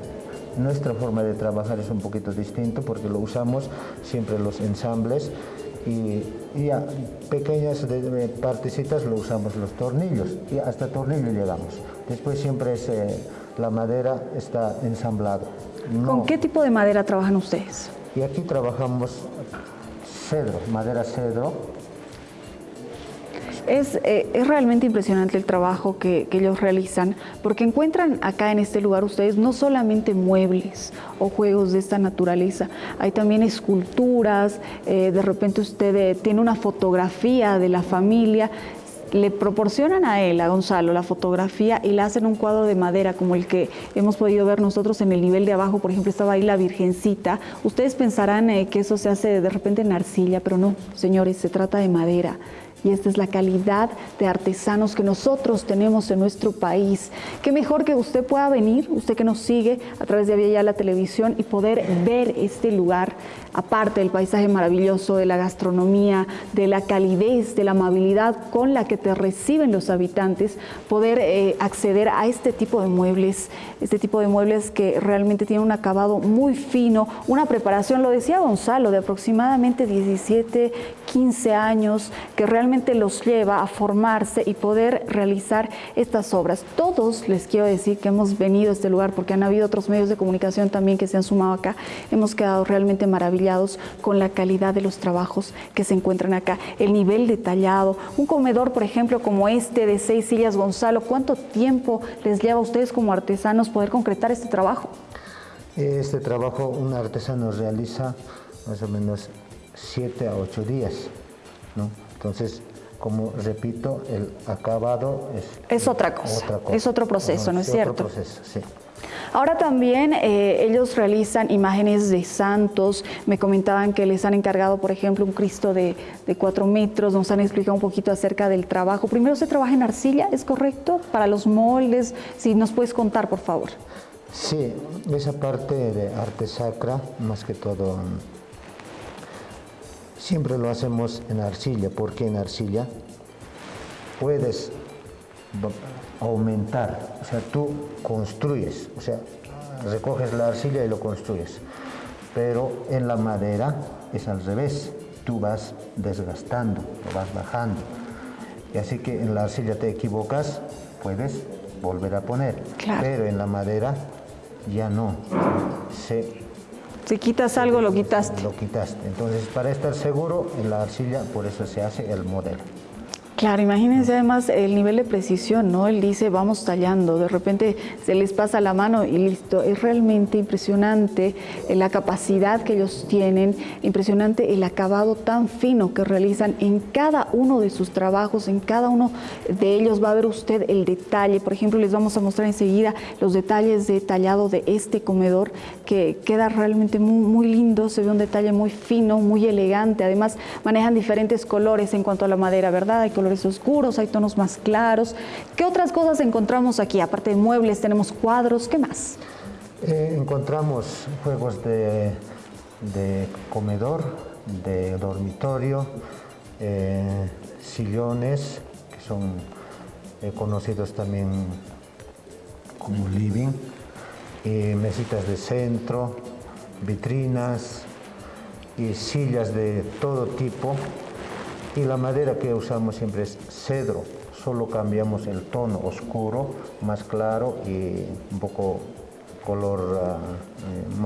Nuestra forma de trabajar es un poquito distinto porque lo usamos siempre los ensambles y, a pequeñas partecitas lo usamos los tornillos y hasta tornillo llegamos. Después siempre es, eh, la madera está ensamblada. ¿Con qué tipo de madera trabajan ustedes? Y aquí trabajamos cedro, madera cedro, es, eh, es, realmente impresionante el trabajo que, ellos realizan, porque encuentran acá en este lugar ustedes no solamente muebles o juegos de esta naturaleza, hay también esculturas, eh, de repente usted eh, tiene una fotografía de la familia, le proporcionan a él, a Gonzalo, la fotografía y le hacen un cuadro de madera como el que hemos podido ver nosotros en el nivel de abajo, por ejemplo, estaba ahí la Virgencita. Ustedes pensarán que eso se hace de repente en arcilla, pero no, señores, se trata de madera y esta es la calidad de artesanos que nosotros tenemos en nuestro país. Qué mejor que usted pueda venir, usted que nos sigue a través de Avia la televisión y poder ver este lugar, aparte del paisaje maravilloso, de la gastronomía, de la calidez, de la amabilidad con la que te reciben los habitantes, poder eh, acceder a este tipo de muebles, este tipo de muebles que realmente tienen un acabado muy fino, una preparación, lo decía Gonzalo, de aproximadamente 17, 15 años, que realmente los lleva a formarse y poder realizar estas obras. Todos les quiero decir que hemos venido a este lugar porque han habido otros medios de comunicación también que se han sumado acá. Hemos quedado realmente maravillados con la calidad de los trabajos que se encuentran acá, el nivel detallado. Un comedor, por ejemplo, como este de seis sillas, Gonzalo, ¿cuánto tiempo les lleva a ustedes como artesanos poder concretar este trabajo? Este trabajo un artesano realiza más o menos siete a ocho días. ¿no? Entonces, como repito, el acabado es, es otra, cosa, es otro proceso, ¿no es cierto? Otro proceso, sí. Ahora también eh, ellos realizan imágenes de santos, me comentaban que les han encargado, por ejemplo, un Cristo de, de cuatro metros, nos han explicado un poquito acerca del trabajo. Primero se trabaja en arcilla, ¿es correcto? Para los moldes, si nos puedes contar, por favor. Sí, esa parte de arte sacra, más que todo Siempre lo hacemos en arcilla, porque en arcilla puedes aumentar, o sea, tú construyes, o sea, recoges la arcilla y lo construyes. Pero en la madera es al revés, tú vas desgastando, lo vas bajando. Y así que en la arcilla te equivocas, puedes volver a poner. Pero en la madera ya no. Se si quitas algo, lo quitaste. Lo quitaste. Entonces, para estar seguro, en la arcilla, por eso se hace el modelo. Claro, imagínense además el nivel de precisión, ¿no? Él dice, vamos tallando, de repente se les pasa la mano y listo. Es realmente impresionante eh, la capacidad que ellos tienen, impresionante el acabado tan fino que realizan en cada uno de sus trabajos, en cada uno de ellos va a ver usted el detalle. Por ejemplo, les vamos a mostrar enseguida los detalles de tallado de este comedor que queda realmente muy, muy lindo, se ve un detalle muy fino, muy elegante. Además, manejan diferentes colores en cuanto a la madera, ¿verdad? Hay colores oscuros, hay tonos más claros. ¿Qué otras cosas encontramos aquí? Aparte de muebles, tenemos cuadros, ¿qué más? Eh, encontramos juegos de, comedor, de dormitorio, eh, sillones, que son eh, conocidos también como living, mesitas de centro, vitrinas y sillas de todo tipo y la madera que usamos siempre es cedro, solo cambiamos el tono oscuro, más claro y un poco color ah, eh,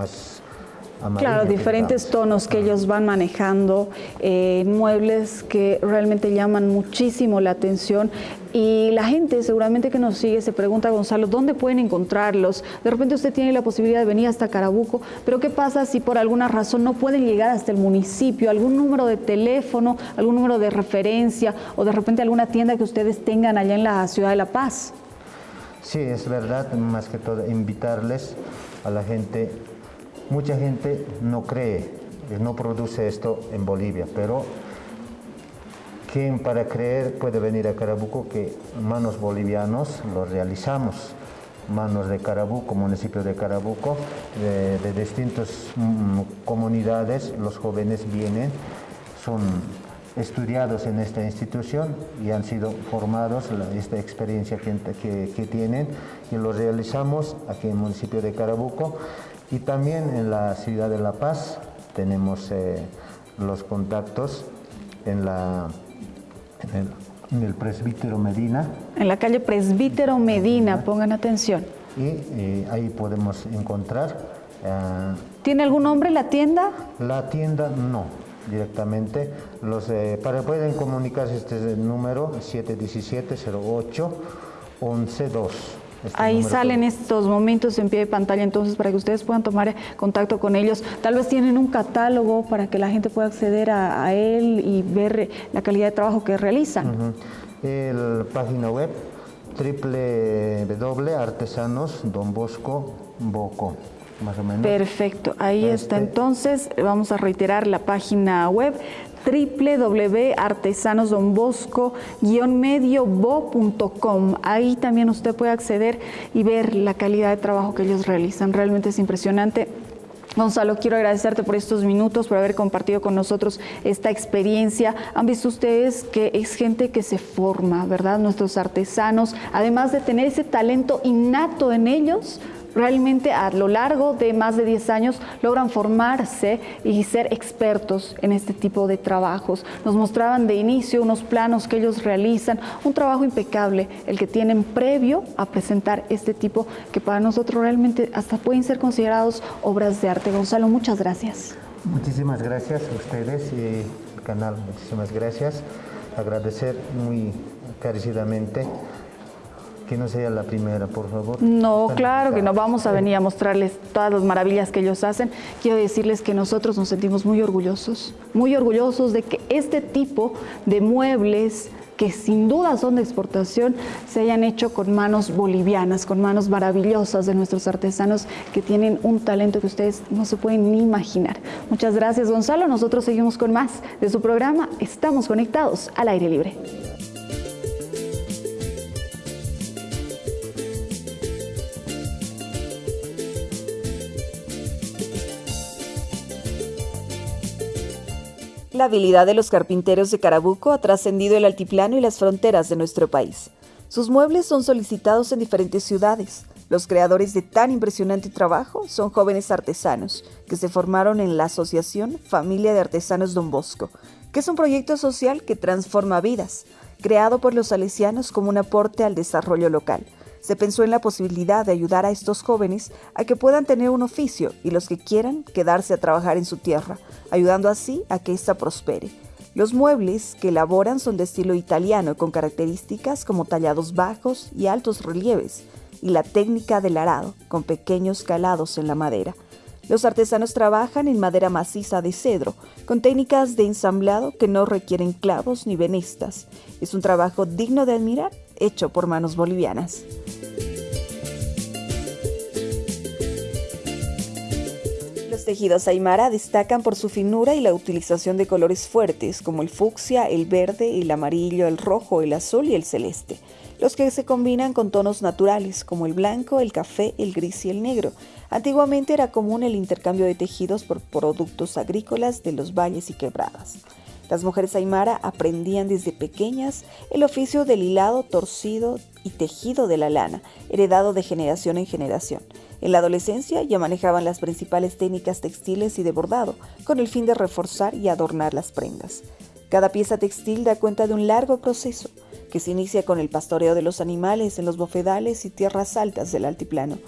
Claro, diferentes tonos que ellos van manejando, eh, muebles que realmente llaman muchísimo la atención y la gente seguramente que nos sigue se pregunta, Gonzalo, ¿dónde pueden encontrarlos? De repente usted tiene la posibilidad de venir hasta Carabuco, pero ¿qué pasa si por alguna razón no pueden llegar hasta el municipio? ¿Algún número de teléfono, algún número de referencia o de repente alguna tienda que ustedes tengan allá en la ciudad de La Paz? Sí, es verdad, más que todo invitarles a la gente Mucha gente no cree, no produce esto en Bolivia, pero ¿quién para creer puede venir a Carabuco que manos bolivianos lo realizamos? Manos de Carabuco, municipio de Carabuco, de, distintas mm, comunidades, los jóvenes vienen, son estudiados en esta institución y han sido formados, esta experiencia que, que, tienen, y lo realizamos aquí en el municipio de Carabuco y también en la ciudad de La Paz tenemos eh, los contactos en, la, en el, presbítero Medina. En la calle Presbítero Medina, pongan atención. Y eh, ahí podemos encontrar. Eh, ¿Tiene algún nombre la tienda? La tienda no, directamente. Los, eh, para pueden comunicarse este es el número 717 08 112. Este Ahí salen estos momentos en pie de pantalla, entonces para que ustedes puedan tomar contacto con ellos. Tal vez tienen un catálogo para que la gente pueda acceder a, él y ver la calidad de trabajo que realizan. El página web www.artesanosdonbosco.boco más o menos. Perfecto, ahí está este entonces, vamos a reiterar la página web www.artesanosdonbosco-mediobo.com. Ahí también usted puede acceder y ver la calidad de trabajo que ellos realizan. Realmente es impresionante. Gonzalo, quiero agradecerte por estos minutos, por haber compartido con nosotros esta experiencia. Han visto ustedes que es gente que se forma, ¿verdad? Nuestros artesanos, además de tener ese talento innato en ellos, realmente a lo largo de más de 10 años logran formarse y ser expertos en este tipo de trabajos. Nos mostraban de inicio unos planos que ellos realizan, un trabajo impecable, el que tienen previo a presentar este tipo que para nosotros realmente hasta pueden ser considerados obras de arte. Gonzalo, muchas gracias. Muchísimas gracias a ustedes y al canal, muchísimas gracias. Agradecer muy carecidamente que no sea la primera, por favor. No, claro que no vamos a venir a mostrarles todas las maravillas que ellos hacen. Quiero decirles que nosotros nos sentimos muy orgullosos, muy orgullosos de que este tipo de muebles que sin duda son de exportación, se hayan hecho con manos bolivianas, con manos maravillosas de nuestros artesanos que tienen un talento que ustedes no se pueden ni imaginar. Muchas gracias Gonzalo, nosotros seguimos con más de su programa, estamos conectados al aire libre. La habilidad de los carpinteros de Carabuco ha trascendido el altiplano y las fronteras de nuestro país. Sus muebles son solicitados en diferentes ciudades. Los creadores de tan impresionante trabajo son jóvenes artesanos que se formaron en la Asociación Familia de Artesanos Don Bosco, que es un proyecto social que transforma vidas, creado por los salesianos como un aporte al desarrollo local se pensó en la posibilidad de ayudar a estos jóvenes a que puedan tener un oficio y los que quieran quedarse a trabajar en su tierra, ayudando así a que ésta prospere. Los muebles que elaboran son de estilo italiano con características como tallados bajos y altos relieves y la técnica del arado con pequeños calados en la madera. Los artesanos trabajan en madera maciza de cedro, con técnicas de ensamblado que no requieren clavos ni venistas. Es un trabajo digno de admirar, hecho por manos bolivianas. Los tejidos aymara destacan por su finura y la utilización de colores fuertes como el fucsia, el verde, el amarillo, el rojo, el azul y el celeste, los que se combinan con tonos naturales como el blanco, el café, el gris y el negro, Antiguamente era común el intercambio de tejidos por productos agrícolas de los valles y quebradas. Las mujeres aymara aprendían desde pequeñas el oficio del hilado, torcido y tejido de la lana, heredado de generación en generación. En la adolescencia ya manejaban las principales técnicas textiles y de bordado, con el fin de reforzar y adornar las prendas. Cada pieza textil da cuenta de un largo proceso, que se inicia con el pastoreo de los animales en los bofedales y tierras altas del altiplano,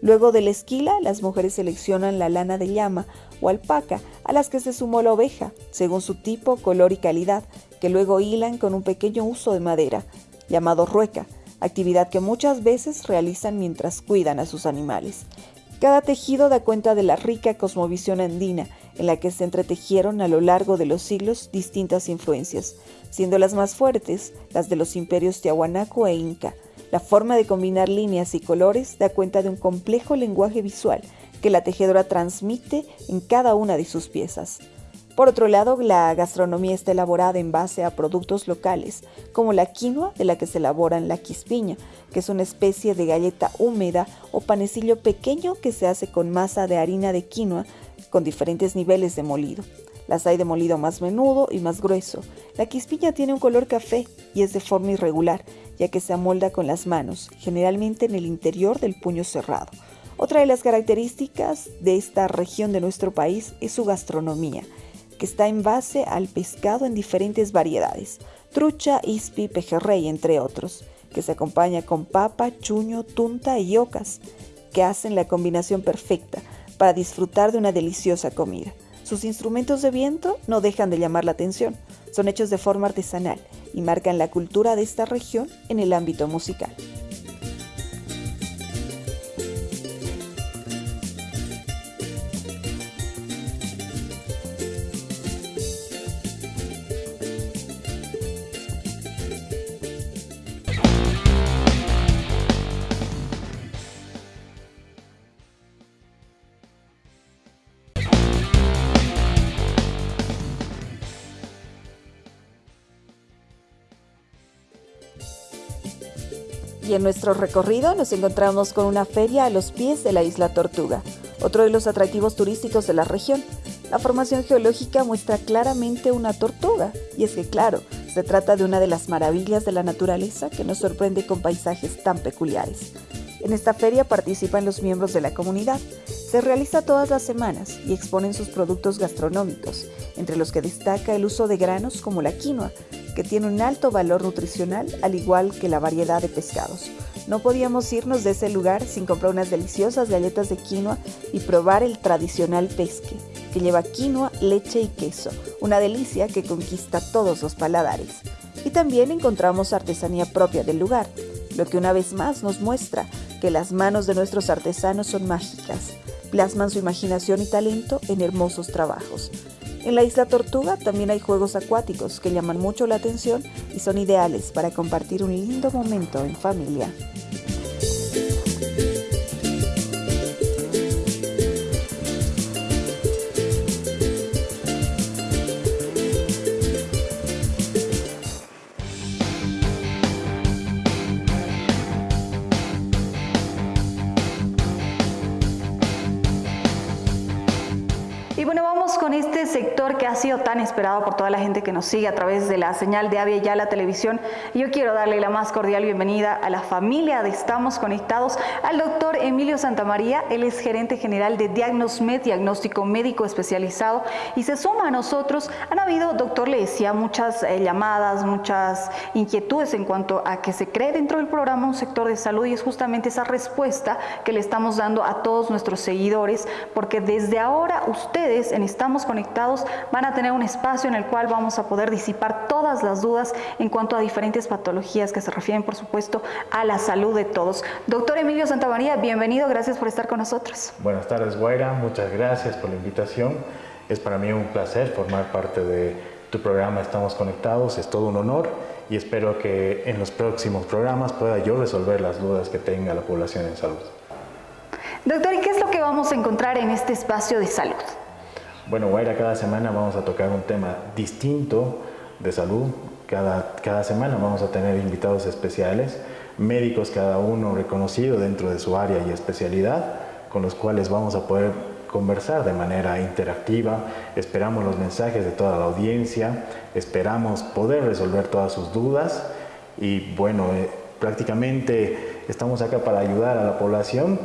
Luego de la esquila, las mujeres seleccionan la lana de llama o alpaca, a las que se sumó la oveja, según su tipo, color y calidad, que luego hilan con un pequeño uso de madera, llamado rueca, actividad que muchas veces realizan mientras cuidan a sus animales. Cada tejido da cuenta de la rica cosmovisión andina, en la que se entretejieron a lo largo de los siglos distintas influencias, siendo las más fuertes las de los imperios Tiahuanaco e Inca, la forma de combinar líneas y colores da cuenta de un complejo lenguaje visual que la tejedora transmite en cada una de sus piezas. Por otro lado, la gastronomía está elaborada en base a productos locales, como la quinoa de la que se elabora la quispiña, que es una especie de galleta húmeda o panecillo pequeño que se hace con masa de harina de quinoa con diferentes niveles de molido. Las hay de molido más menudo y más grueso. La quispiña tiene un color café y es de forma irregular, ya que se amolda con las manos, generalmente en el interior del puño cerrado. Otra de las características de esta región de nuestro país es su gastronomía, que está en base al pescado en diferentes variedades, trucha, ispi, pejerrey, entre otros, que se acompaña con papa, chuño, tunta y ocas, que hacen la combinación perfecta para disfrutar de una deliciosa comida. Sus instrumentos de viento no dejan de llamar la atención, son hechos de forma artesanal y marcan la cultura de esta región en el ámbito musical. En nuestro recorrido nos encontramos con una feria a los pies de la isla Tortuga, otro de los atractivos turísticos de la región. La formación geológica muestra claramente una tortuga, y es que claro, se trata de una de las maravillas de la naturaleza que nos sorprende con paisajes tan peculiares. En esta feria participan los miembros de la comunidad. Se realiza todas las semanas y exponen sus productos gastronómicos, entre los que destaca el uso de granos como la quinoa, que tiene un alto valor nutricional al igual que la variedad de pescados. No podíamos irnos de ese lugar sin comprar unas deliciosas galletas de quinoa y probar el tradicional pesque, que lleva quinoa, leche y queso, una delicia que conquista todos los paladares. Y también encontramos artesanía propia del lugar, lo que una vez más nos muestra que las manos de nuestros artesanos son mágicas, plasman su imaginación y talento en hermosos trabajos. En la isla Tortuga también hay juegos acuáticos que llaman mucho la atención y son ideales para compartir un lindo momento en familia. Esperado por toda la gente que nos sigue a través de la señal de Avia Ya la televisión. Yo quiero darle la más cordial bienvenida a la familia de Estamos Conectados, al doctor Emilio Santamaría. Él es gerente general de Diagnosmed, diagnóstico médico especializado, y se suma a nosotros. Han habido, doctor, le decía, muchas eh, llamadas, muchas inquietudes en cuanto a que se cree dentro del programa un sector de salud y es justamente esa respuesta que le estamos dando a todos nuestros seguidores, porque desde ahora ustedes en Estamos Conectados van a tener un espacio en el cual vamos a poder disipar todas las dudas en cuanto a diferentes patologías que se refieren, por supuesto, a la salud de todos. Doctor Emilio Santamaría, bienvenido, gracias por estar con nosotros. Buenas tardes, Guaira, muchas gracias por la invitación. Es para mí un placer formar parte de tu programa Estamos Conectados, es todo un honor y espero que en los próximos programas pueda yo resolver las dudas que tenga la población en salud. Doctor, ¿y qué es lo que vamos a encontrar en este espacio de salud? Bueno, Guaira, cada semana vamos a tocar un tema distinto de salud. Cada, cada semana vamos a tener invitados especiales, médicos cada uno reconocido dentro de su área y especialidad, con los cuales vamos a poder conversar de manera interactiva. Esperamos los mensajes de toda la audiencia, esperamos poder resolver todas sus dudas y bueno, eh, prácticamente estamos acá para ayudar a la población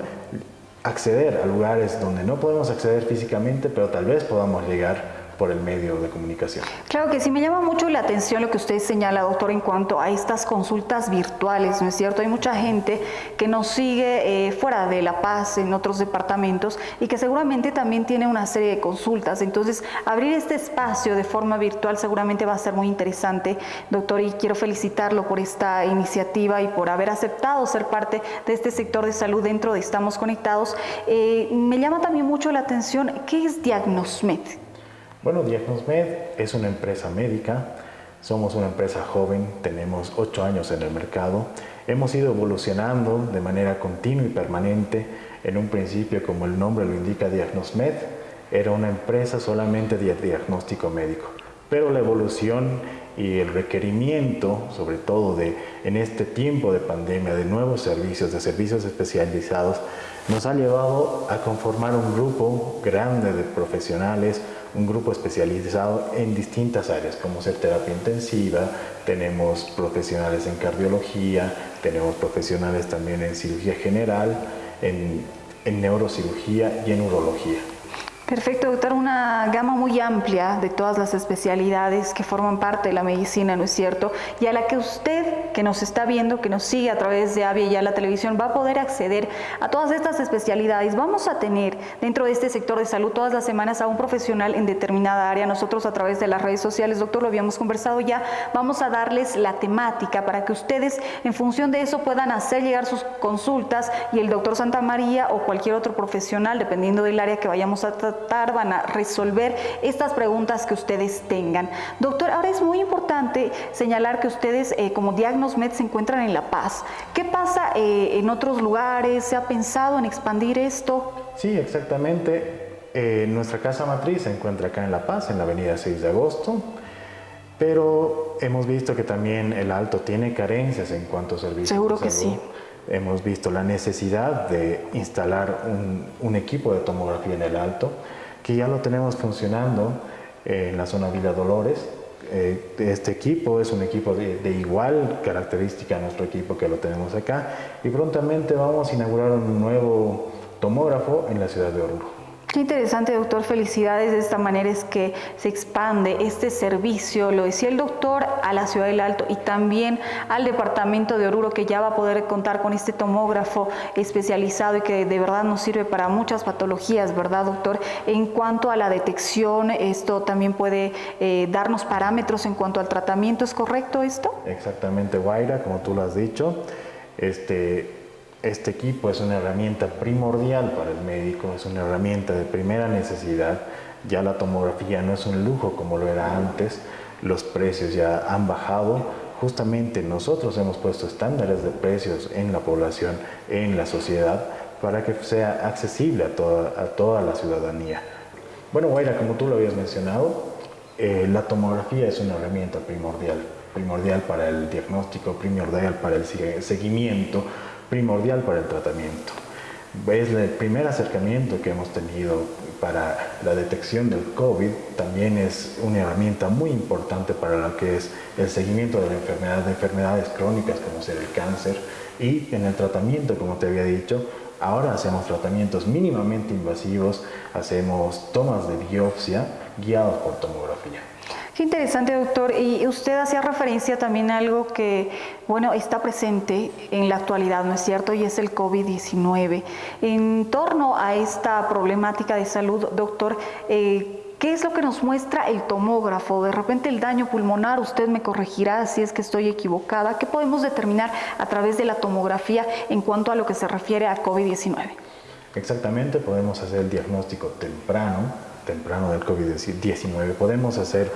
acceder a lugares donde no podemos acceder físicamente, pero tal vez podamos llegar por el medio de comunicación. Claro que sí, me llama mucho la atención lo que usted señala, doctor, en cuanto a estas consultas virtuales, ¿no es cierto? Hay mucha gente que nos sigue eh, fuera de La Paz, en otros departamentos, y que seguramente también tiene una serie de consultas. Entonces, abrir este espacio de forma virtual seguramente va a ser muy interesante, doctor, y quiero felicitarlo por esta iniciativa y por haber aceptado ser parte de este sector de salud dentro de Estamos Conectados. Eh, me llama también mucho la atención, ¿qué es Diagnosmed? Bueno, Diagnosmed es una empresa médica, somos una empresa joven, tenemos ocho años en el mercado, hemos ido evolucionando de manera continua y permanente. En un principio, como el nombre lo indica, Diagnosmed era una empresa solamente de diagnóstico médico, pero la evolución y el requerimiento, sobre todo de, en este tiempo de pandemia, de nuevos servicios, de servicios especializados, nos ha llevado a conformar un grupo grande de profesionales, un grupo especializado en distintas áreas, como ser terapia intensiva, tenemos profesionales en cardiología, tenemos profesionales también en cirugía general, en, en neurocirugía y en urología. Perfecto, doctor. Una gama muy amplia de todas las especialidades que forman parte de la medicina, ¿no es cierto? Y a la que usted, que nos está viendo, que nos sigue a través de Avia y a la televisión, va a poder acceder a todas estas especialidades. Vamos a tener dentro de este sector de salud todas las semanas a un profesional en determinada área. Nosotros a través de las redes sociales, doctor, lo habíamos conversado ya, vamos a darles la temática para que ustedes, en función de eso, puedan hacer llegar sus consultas y el doctor Santa María o cualquier otro profesional, dependiendo del área que vayamos a tratar, van a resolver estas preguntas que ustedes tengan. Doctor, ahora es muy importante señalar que ustedes eh, como DiagnosMed se encuentran en La Paz. ¿Qué pasa eh, en otros lugares? ¿Se ha pensado en expandir esto? Sí, exactamente. Eh, nuestra casa matriz se encuentra acá en La Paz, en la avenida 6 de agosto, pero hemos visto que también el Alto tiene carencias en cuanto a servicios. Seguro que sí. Hemos visto la necesidad de instalar un, equipo de tomografía en el Alto, que ya lo tenemos funcionando en la zona Villa Dolores. Eh, este equipo es un equipo de, de, igual característica a nuestro equipo que lo tenemos acá y prontamente vamos a inaugurar un nuevo tomógrafo en la ciudad de Oruro. Qué interesante, doctor. Felicidades. De esta manera es que se expande este servicio, lo decía el doctor, a la ciudad del Alto y también al departamento de Oruro, que ya va a poder contar con este tomógrafo especializado y que de verdad nos sirve para muchas patologías, ¿verdad, doctor? En cuanto a la detección, esto también puede eh, darnos parámetros en cuanto al tratamiento. ¿Es correcto esto? Exactamente, Guaira, como tú lo has dicho. Este, este equipo es una herramienta primordial para el médico, es una herramienta de primera necesidad. Ya la tomografía no es un lujo como lo era antes, los precios ya han bajado. Justamente nosotros hemos puesto estándares de precios en la población, en la sociedad, para que sea accesible a toda, a toda la ciudadanía. Bueno, Guaira, como tú lo habías mencionado, eh, la tomografía es una herramienta primordial, primordial para el diagnóstico, primordial para el seguimiento, primordial para el tratamiento. Es el primer acercamiento que hemos tenido para la detección del COVID, también es una herramienta muy importante para lo que es el seguimiento de la enfermedad, de enfermedades crónicas como ser el cáncer y en el tratamiento, como te había dicho, ahora hacemos tratamientos mínimamente invasivos, hacemos tomas de biopsia guiados por tomografía. Qué interesante, doctor. Y usted hacía referencia también a algo que, bueno, está presente en la actualidad, ¿no es cierto? Y es el COVID-19. En torno a esta problemática de salud, doctor, eh, ¿Qué es lo que nos muestra el tomógrafo? De repente el daño pulmonar, usted me corregirá si es que estoy equivocada. ¿Qué podemos determinar a través de la tomografía en cuanto a lo que se refiere a COVID-19? Exactamente, podemos hacer el diagnóstico temprano, temprano del COVID-19. Podemos hacer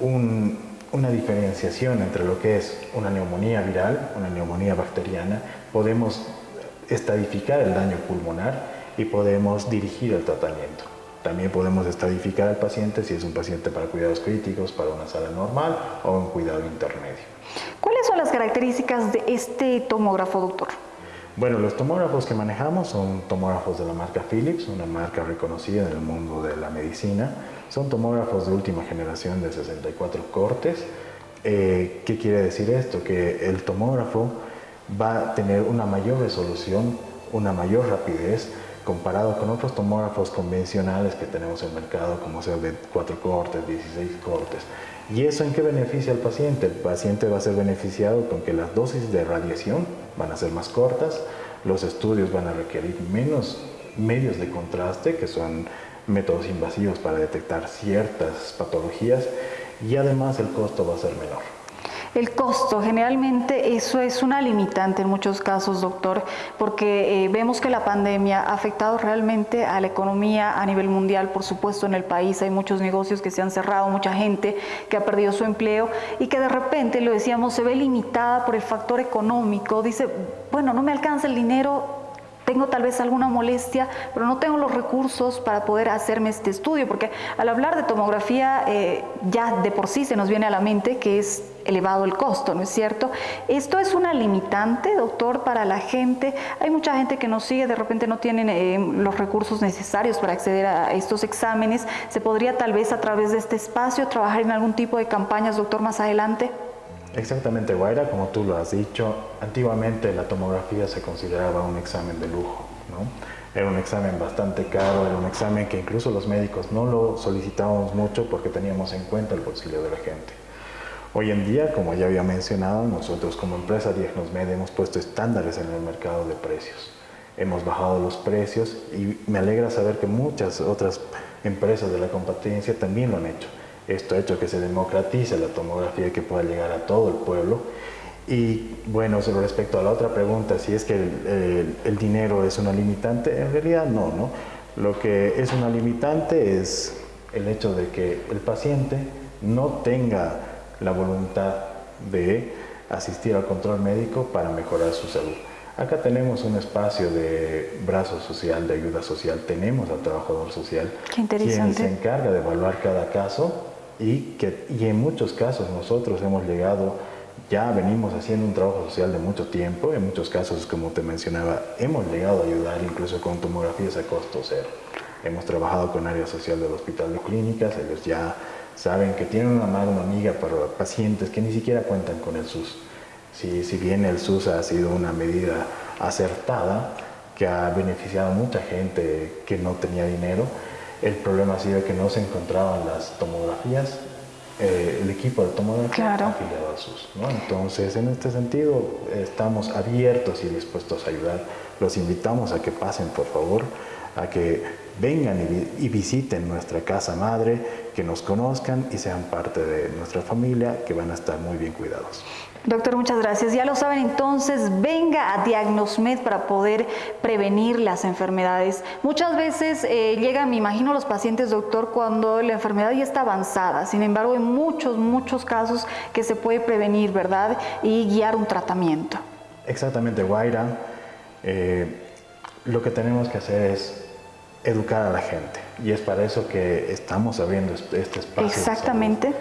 una diferenciación entre lo que es una neumonía viral, una neumonía bacteriana, podemos estadificar el daño pulmonar y podemos dirigir el tratamiento. También podemos estadificar al paciente si es un paciente para cuidados críticos, para una sala normal o un cuidado intermedio. ¿Cuáles son las características de este tomógrafo, doctor? Bueno, los tomógrafos que manejamos son tomógrafos de la marca Philips, una marca reconocida en el mundo de la medicina. Son tomógrafos de última generación de 64 cortes. Eh, ¿Qué quiere decir esto? Que el tomógrafo va a tener una mayor resolución, una mayor rapidez comparado con otros tomógrafos convencionales que tenemos en el mercado, como sea de 4 cortes, 16 cortes. ¿Y eso en qué beneficia al paciente? El paciente va a ser beneficiado con que las dosis de radiación van a ser más cortas, los estudios van a requerir menos medios de contraste, que son métodos invasivos para detectar ciertas patologías y además el costo va a ser menor. El costo, generalmente eso es una limitante en muchos casos, doctor, porque eh, vemos que la pandemia ha afectado realmente a la economía a nivel mundial, por supuesto en el país. Hay muchos negocios que se han cerrado, mucha gente que ha perdido su empleo y que de repente, lo decíamos, se ve limitada por el factor económico, dice, bueno, no me alcanza el dinero, tengo tal vez alguna molestia, pero no tengo los recursos para poder hacerme este estudio, porque al hablar de tomografía eh, ya de por sí se nos viene a la mente que es elevado el costo, ¿no es cierto? Esto es una limitante, doctor, para la gente. Hay mucha gente que nos sigue, de repente no tienen eh, los recursos necesarios para acceder a estos exámenes. ¿Se podría tal vez a través de este espacio trabajar en algún tipo de campañas, doctor, más adelante? Exactamente, Guaira, como tú lo has dicho, antiguamente la tomografía se consideraba un examen de lujo, ¿no? Era un examen bastante caro, era un examen que incluso los médicos no lo solicitábamos mucho porque teníamos en cuenta el bolsillo de la gente. Hoy en día, como ya había mencionado, nosotros como empresa Diagnosmed hemos puesto estándares en el mercado de precios. Hemos bajado los precios y me alegra saber que muchas otras empresas de la competencia también lo han hecho. Esto ha hecho que se democratice la tomografía y que pueda llegar a todo el pueblo. Y bueno, respecto a la otra pregunta, si es que el, dinero es una limitante, en realidad no, ¿no? Lo que es una limitante es el hecho de que el paciente no tenga la voluntad de asistir al control médico para mejorar su salud. Acá tenemos un espacio de brazo social, de ayuda social, tenemos al trabajador social, quien se encarga de evaluar cada caso y, que, y en muchos casos nosotros hemos llegado, ya venimos haciendo un trabajo social de mucho tiempo, en muchos casos, como te mencionaba, hemos llegado a ayudar incluso con tomografías a costo cero. Hemos trabajado con área social del hospital de clínicas, ellos ya saben que tienen una mano amiga para pacientes que ni siquiera cuentan con el SUS. Si, si bien el SUS ha sido una medida acertada, que ha beneficiado a mucha gente que no tenía dinero, el problema ha sido que no se encontraban las tomografías, eh, el equipo de tomografía afiliado al SUS. Entonces, en este sentido, estamos abiertos y dispuestos a ayudar. Los invitamos a que pasen, por favor, a que vengan y, y visiten nuestra casa madre, que nos conozcan y sean parte de nuestra familia, que van a estar muy bien cuidados. Doctor, muchas gracias. Ya lo saben, entonces venga a Diagnosmed para poder prevenir las enfermedades. Muchas veces eh, llegan, me imagino, los pacientes, doctor, cuando la enfermedad ya está avanzada. Sin embargo, hay muchos, muchos casos que se puede prevenir, ¿verdad? Y guiar un tratamiento. Exactamente, Guaira. Eh, lo que tenemos que hacer es educar a la gente. Y es para eso que estamos abriendo este, espacio. Exactamente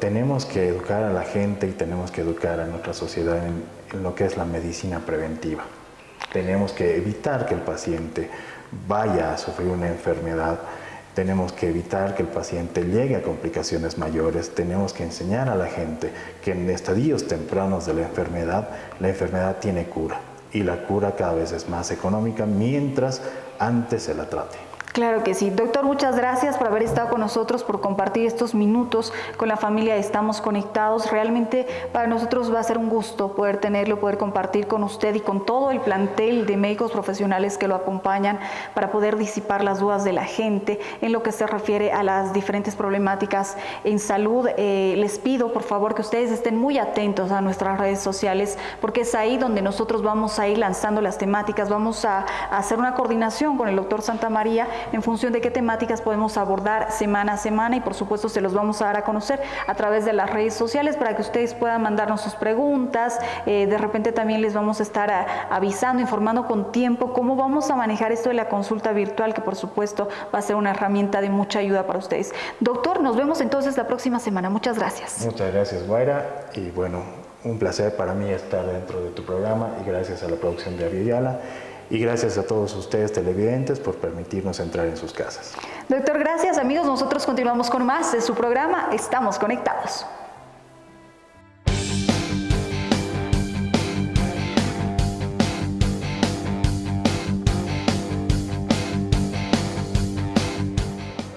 tenemos que educar a la gente y tenemos que educar a nuestra sociedad en, lo que es la medicina preventiva. Tenemos que evitar que el paciente vaya a sufrir una enfermedad, tenemos que evitar que el paciente llegue a complicaciones mayores, tenemos que enseñar a la gente que en estadios tempranos de la enfermedad, la enfermedad tiene cura y la cura cada vez es más económica mientras antes se la trate. Claro que sí. Doctor, muchas gracias por haber estado con nosotros, por compartir estos minutos con la familia Estamos Conectados. Realmente para nosotros va a ser un gusto poder tenerlo, poder compartir con usted y con todo el plantel de médicos profesionales que lo acompañan para poder disipar las dudas de la gente en lo que se refiere a las diferentes problemáticas en salud. Eh, les pido, por favor, que ustedes estén muy atentos a nuestras redes sociales porque es ahí donde nosotros vamos a ir lanzando las temáticas. Vamos a, a hacer una coordinación con el doctor Santa María en función de qué temáticas podemos abordar semana a semana y por supuesto se los vamos a dar a conocer a través de las redes sociales para que ustedes puedan mandarnos sus preguntas. Eh, de repente también les vamos a estar avisando, informando con tiempo cómo vamos a manejar esto de la consulta virtual, que por supuesto va a ser una herramienta de mucha ayuda para ustedes. Doctor, nos vemos entonces la próxima semana. Muchas gracias. Muchas gracias, Guaira. Y bueno, un placer para mí estar dentro de tu programa y gracias a la producción de Aviala y gracias a todos ustedes televidentes por permitirnos entrar en sus casas. Doctor, gracias amigos. Nosotros continuamos con más de su programa. Estamos conectados.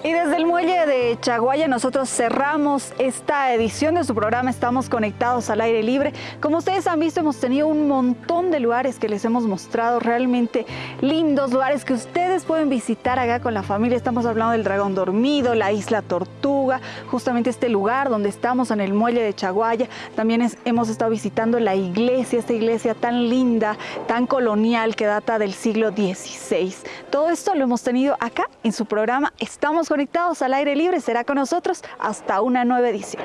Y desde el muelle de Chaguaya nosotros cerramos esta edición de su programa Estamos Conectados al Aire Libre. Como ustedes han visto hemos tenido un montón de lugares que les hemos mostrado, realmente lindos lugares que ustedes pueden visitar acá con la familia. Estamos hablando del Dragón Dormido, la Isla Tortuga, justamente este lugar donde estamos en el muelle de Chaguaya. También hemos estado visitando la iglesia, esta iglesia tan linda, tan colonial que data del siglo XVI. Todo esto lo hemos tenido acá en su programa Estamos Conectados al aire Libre será con nosotros hasta una nueva edición.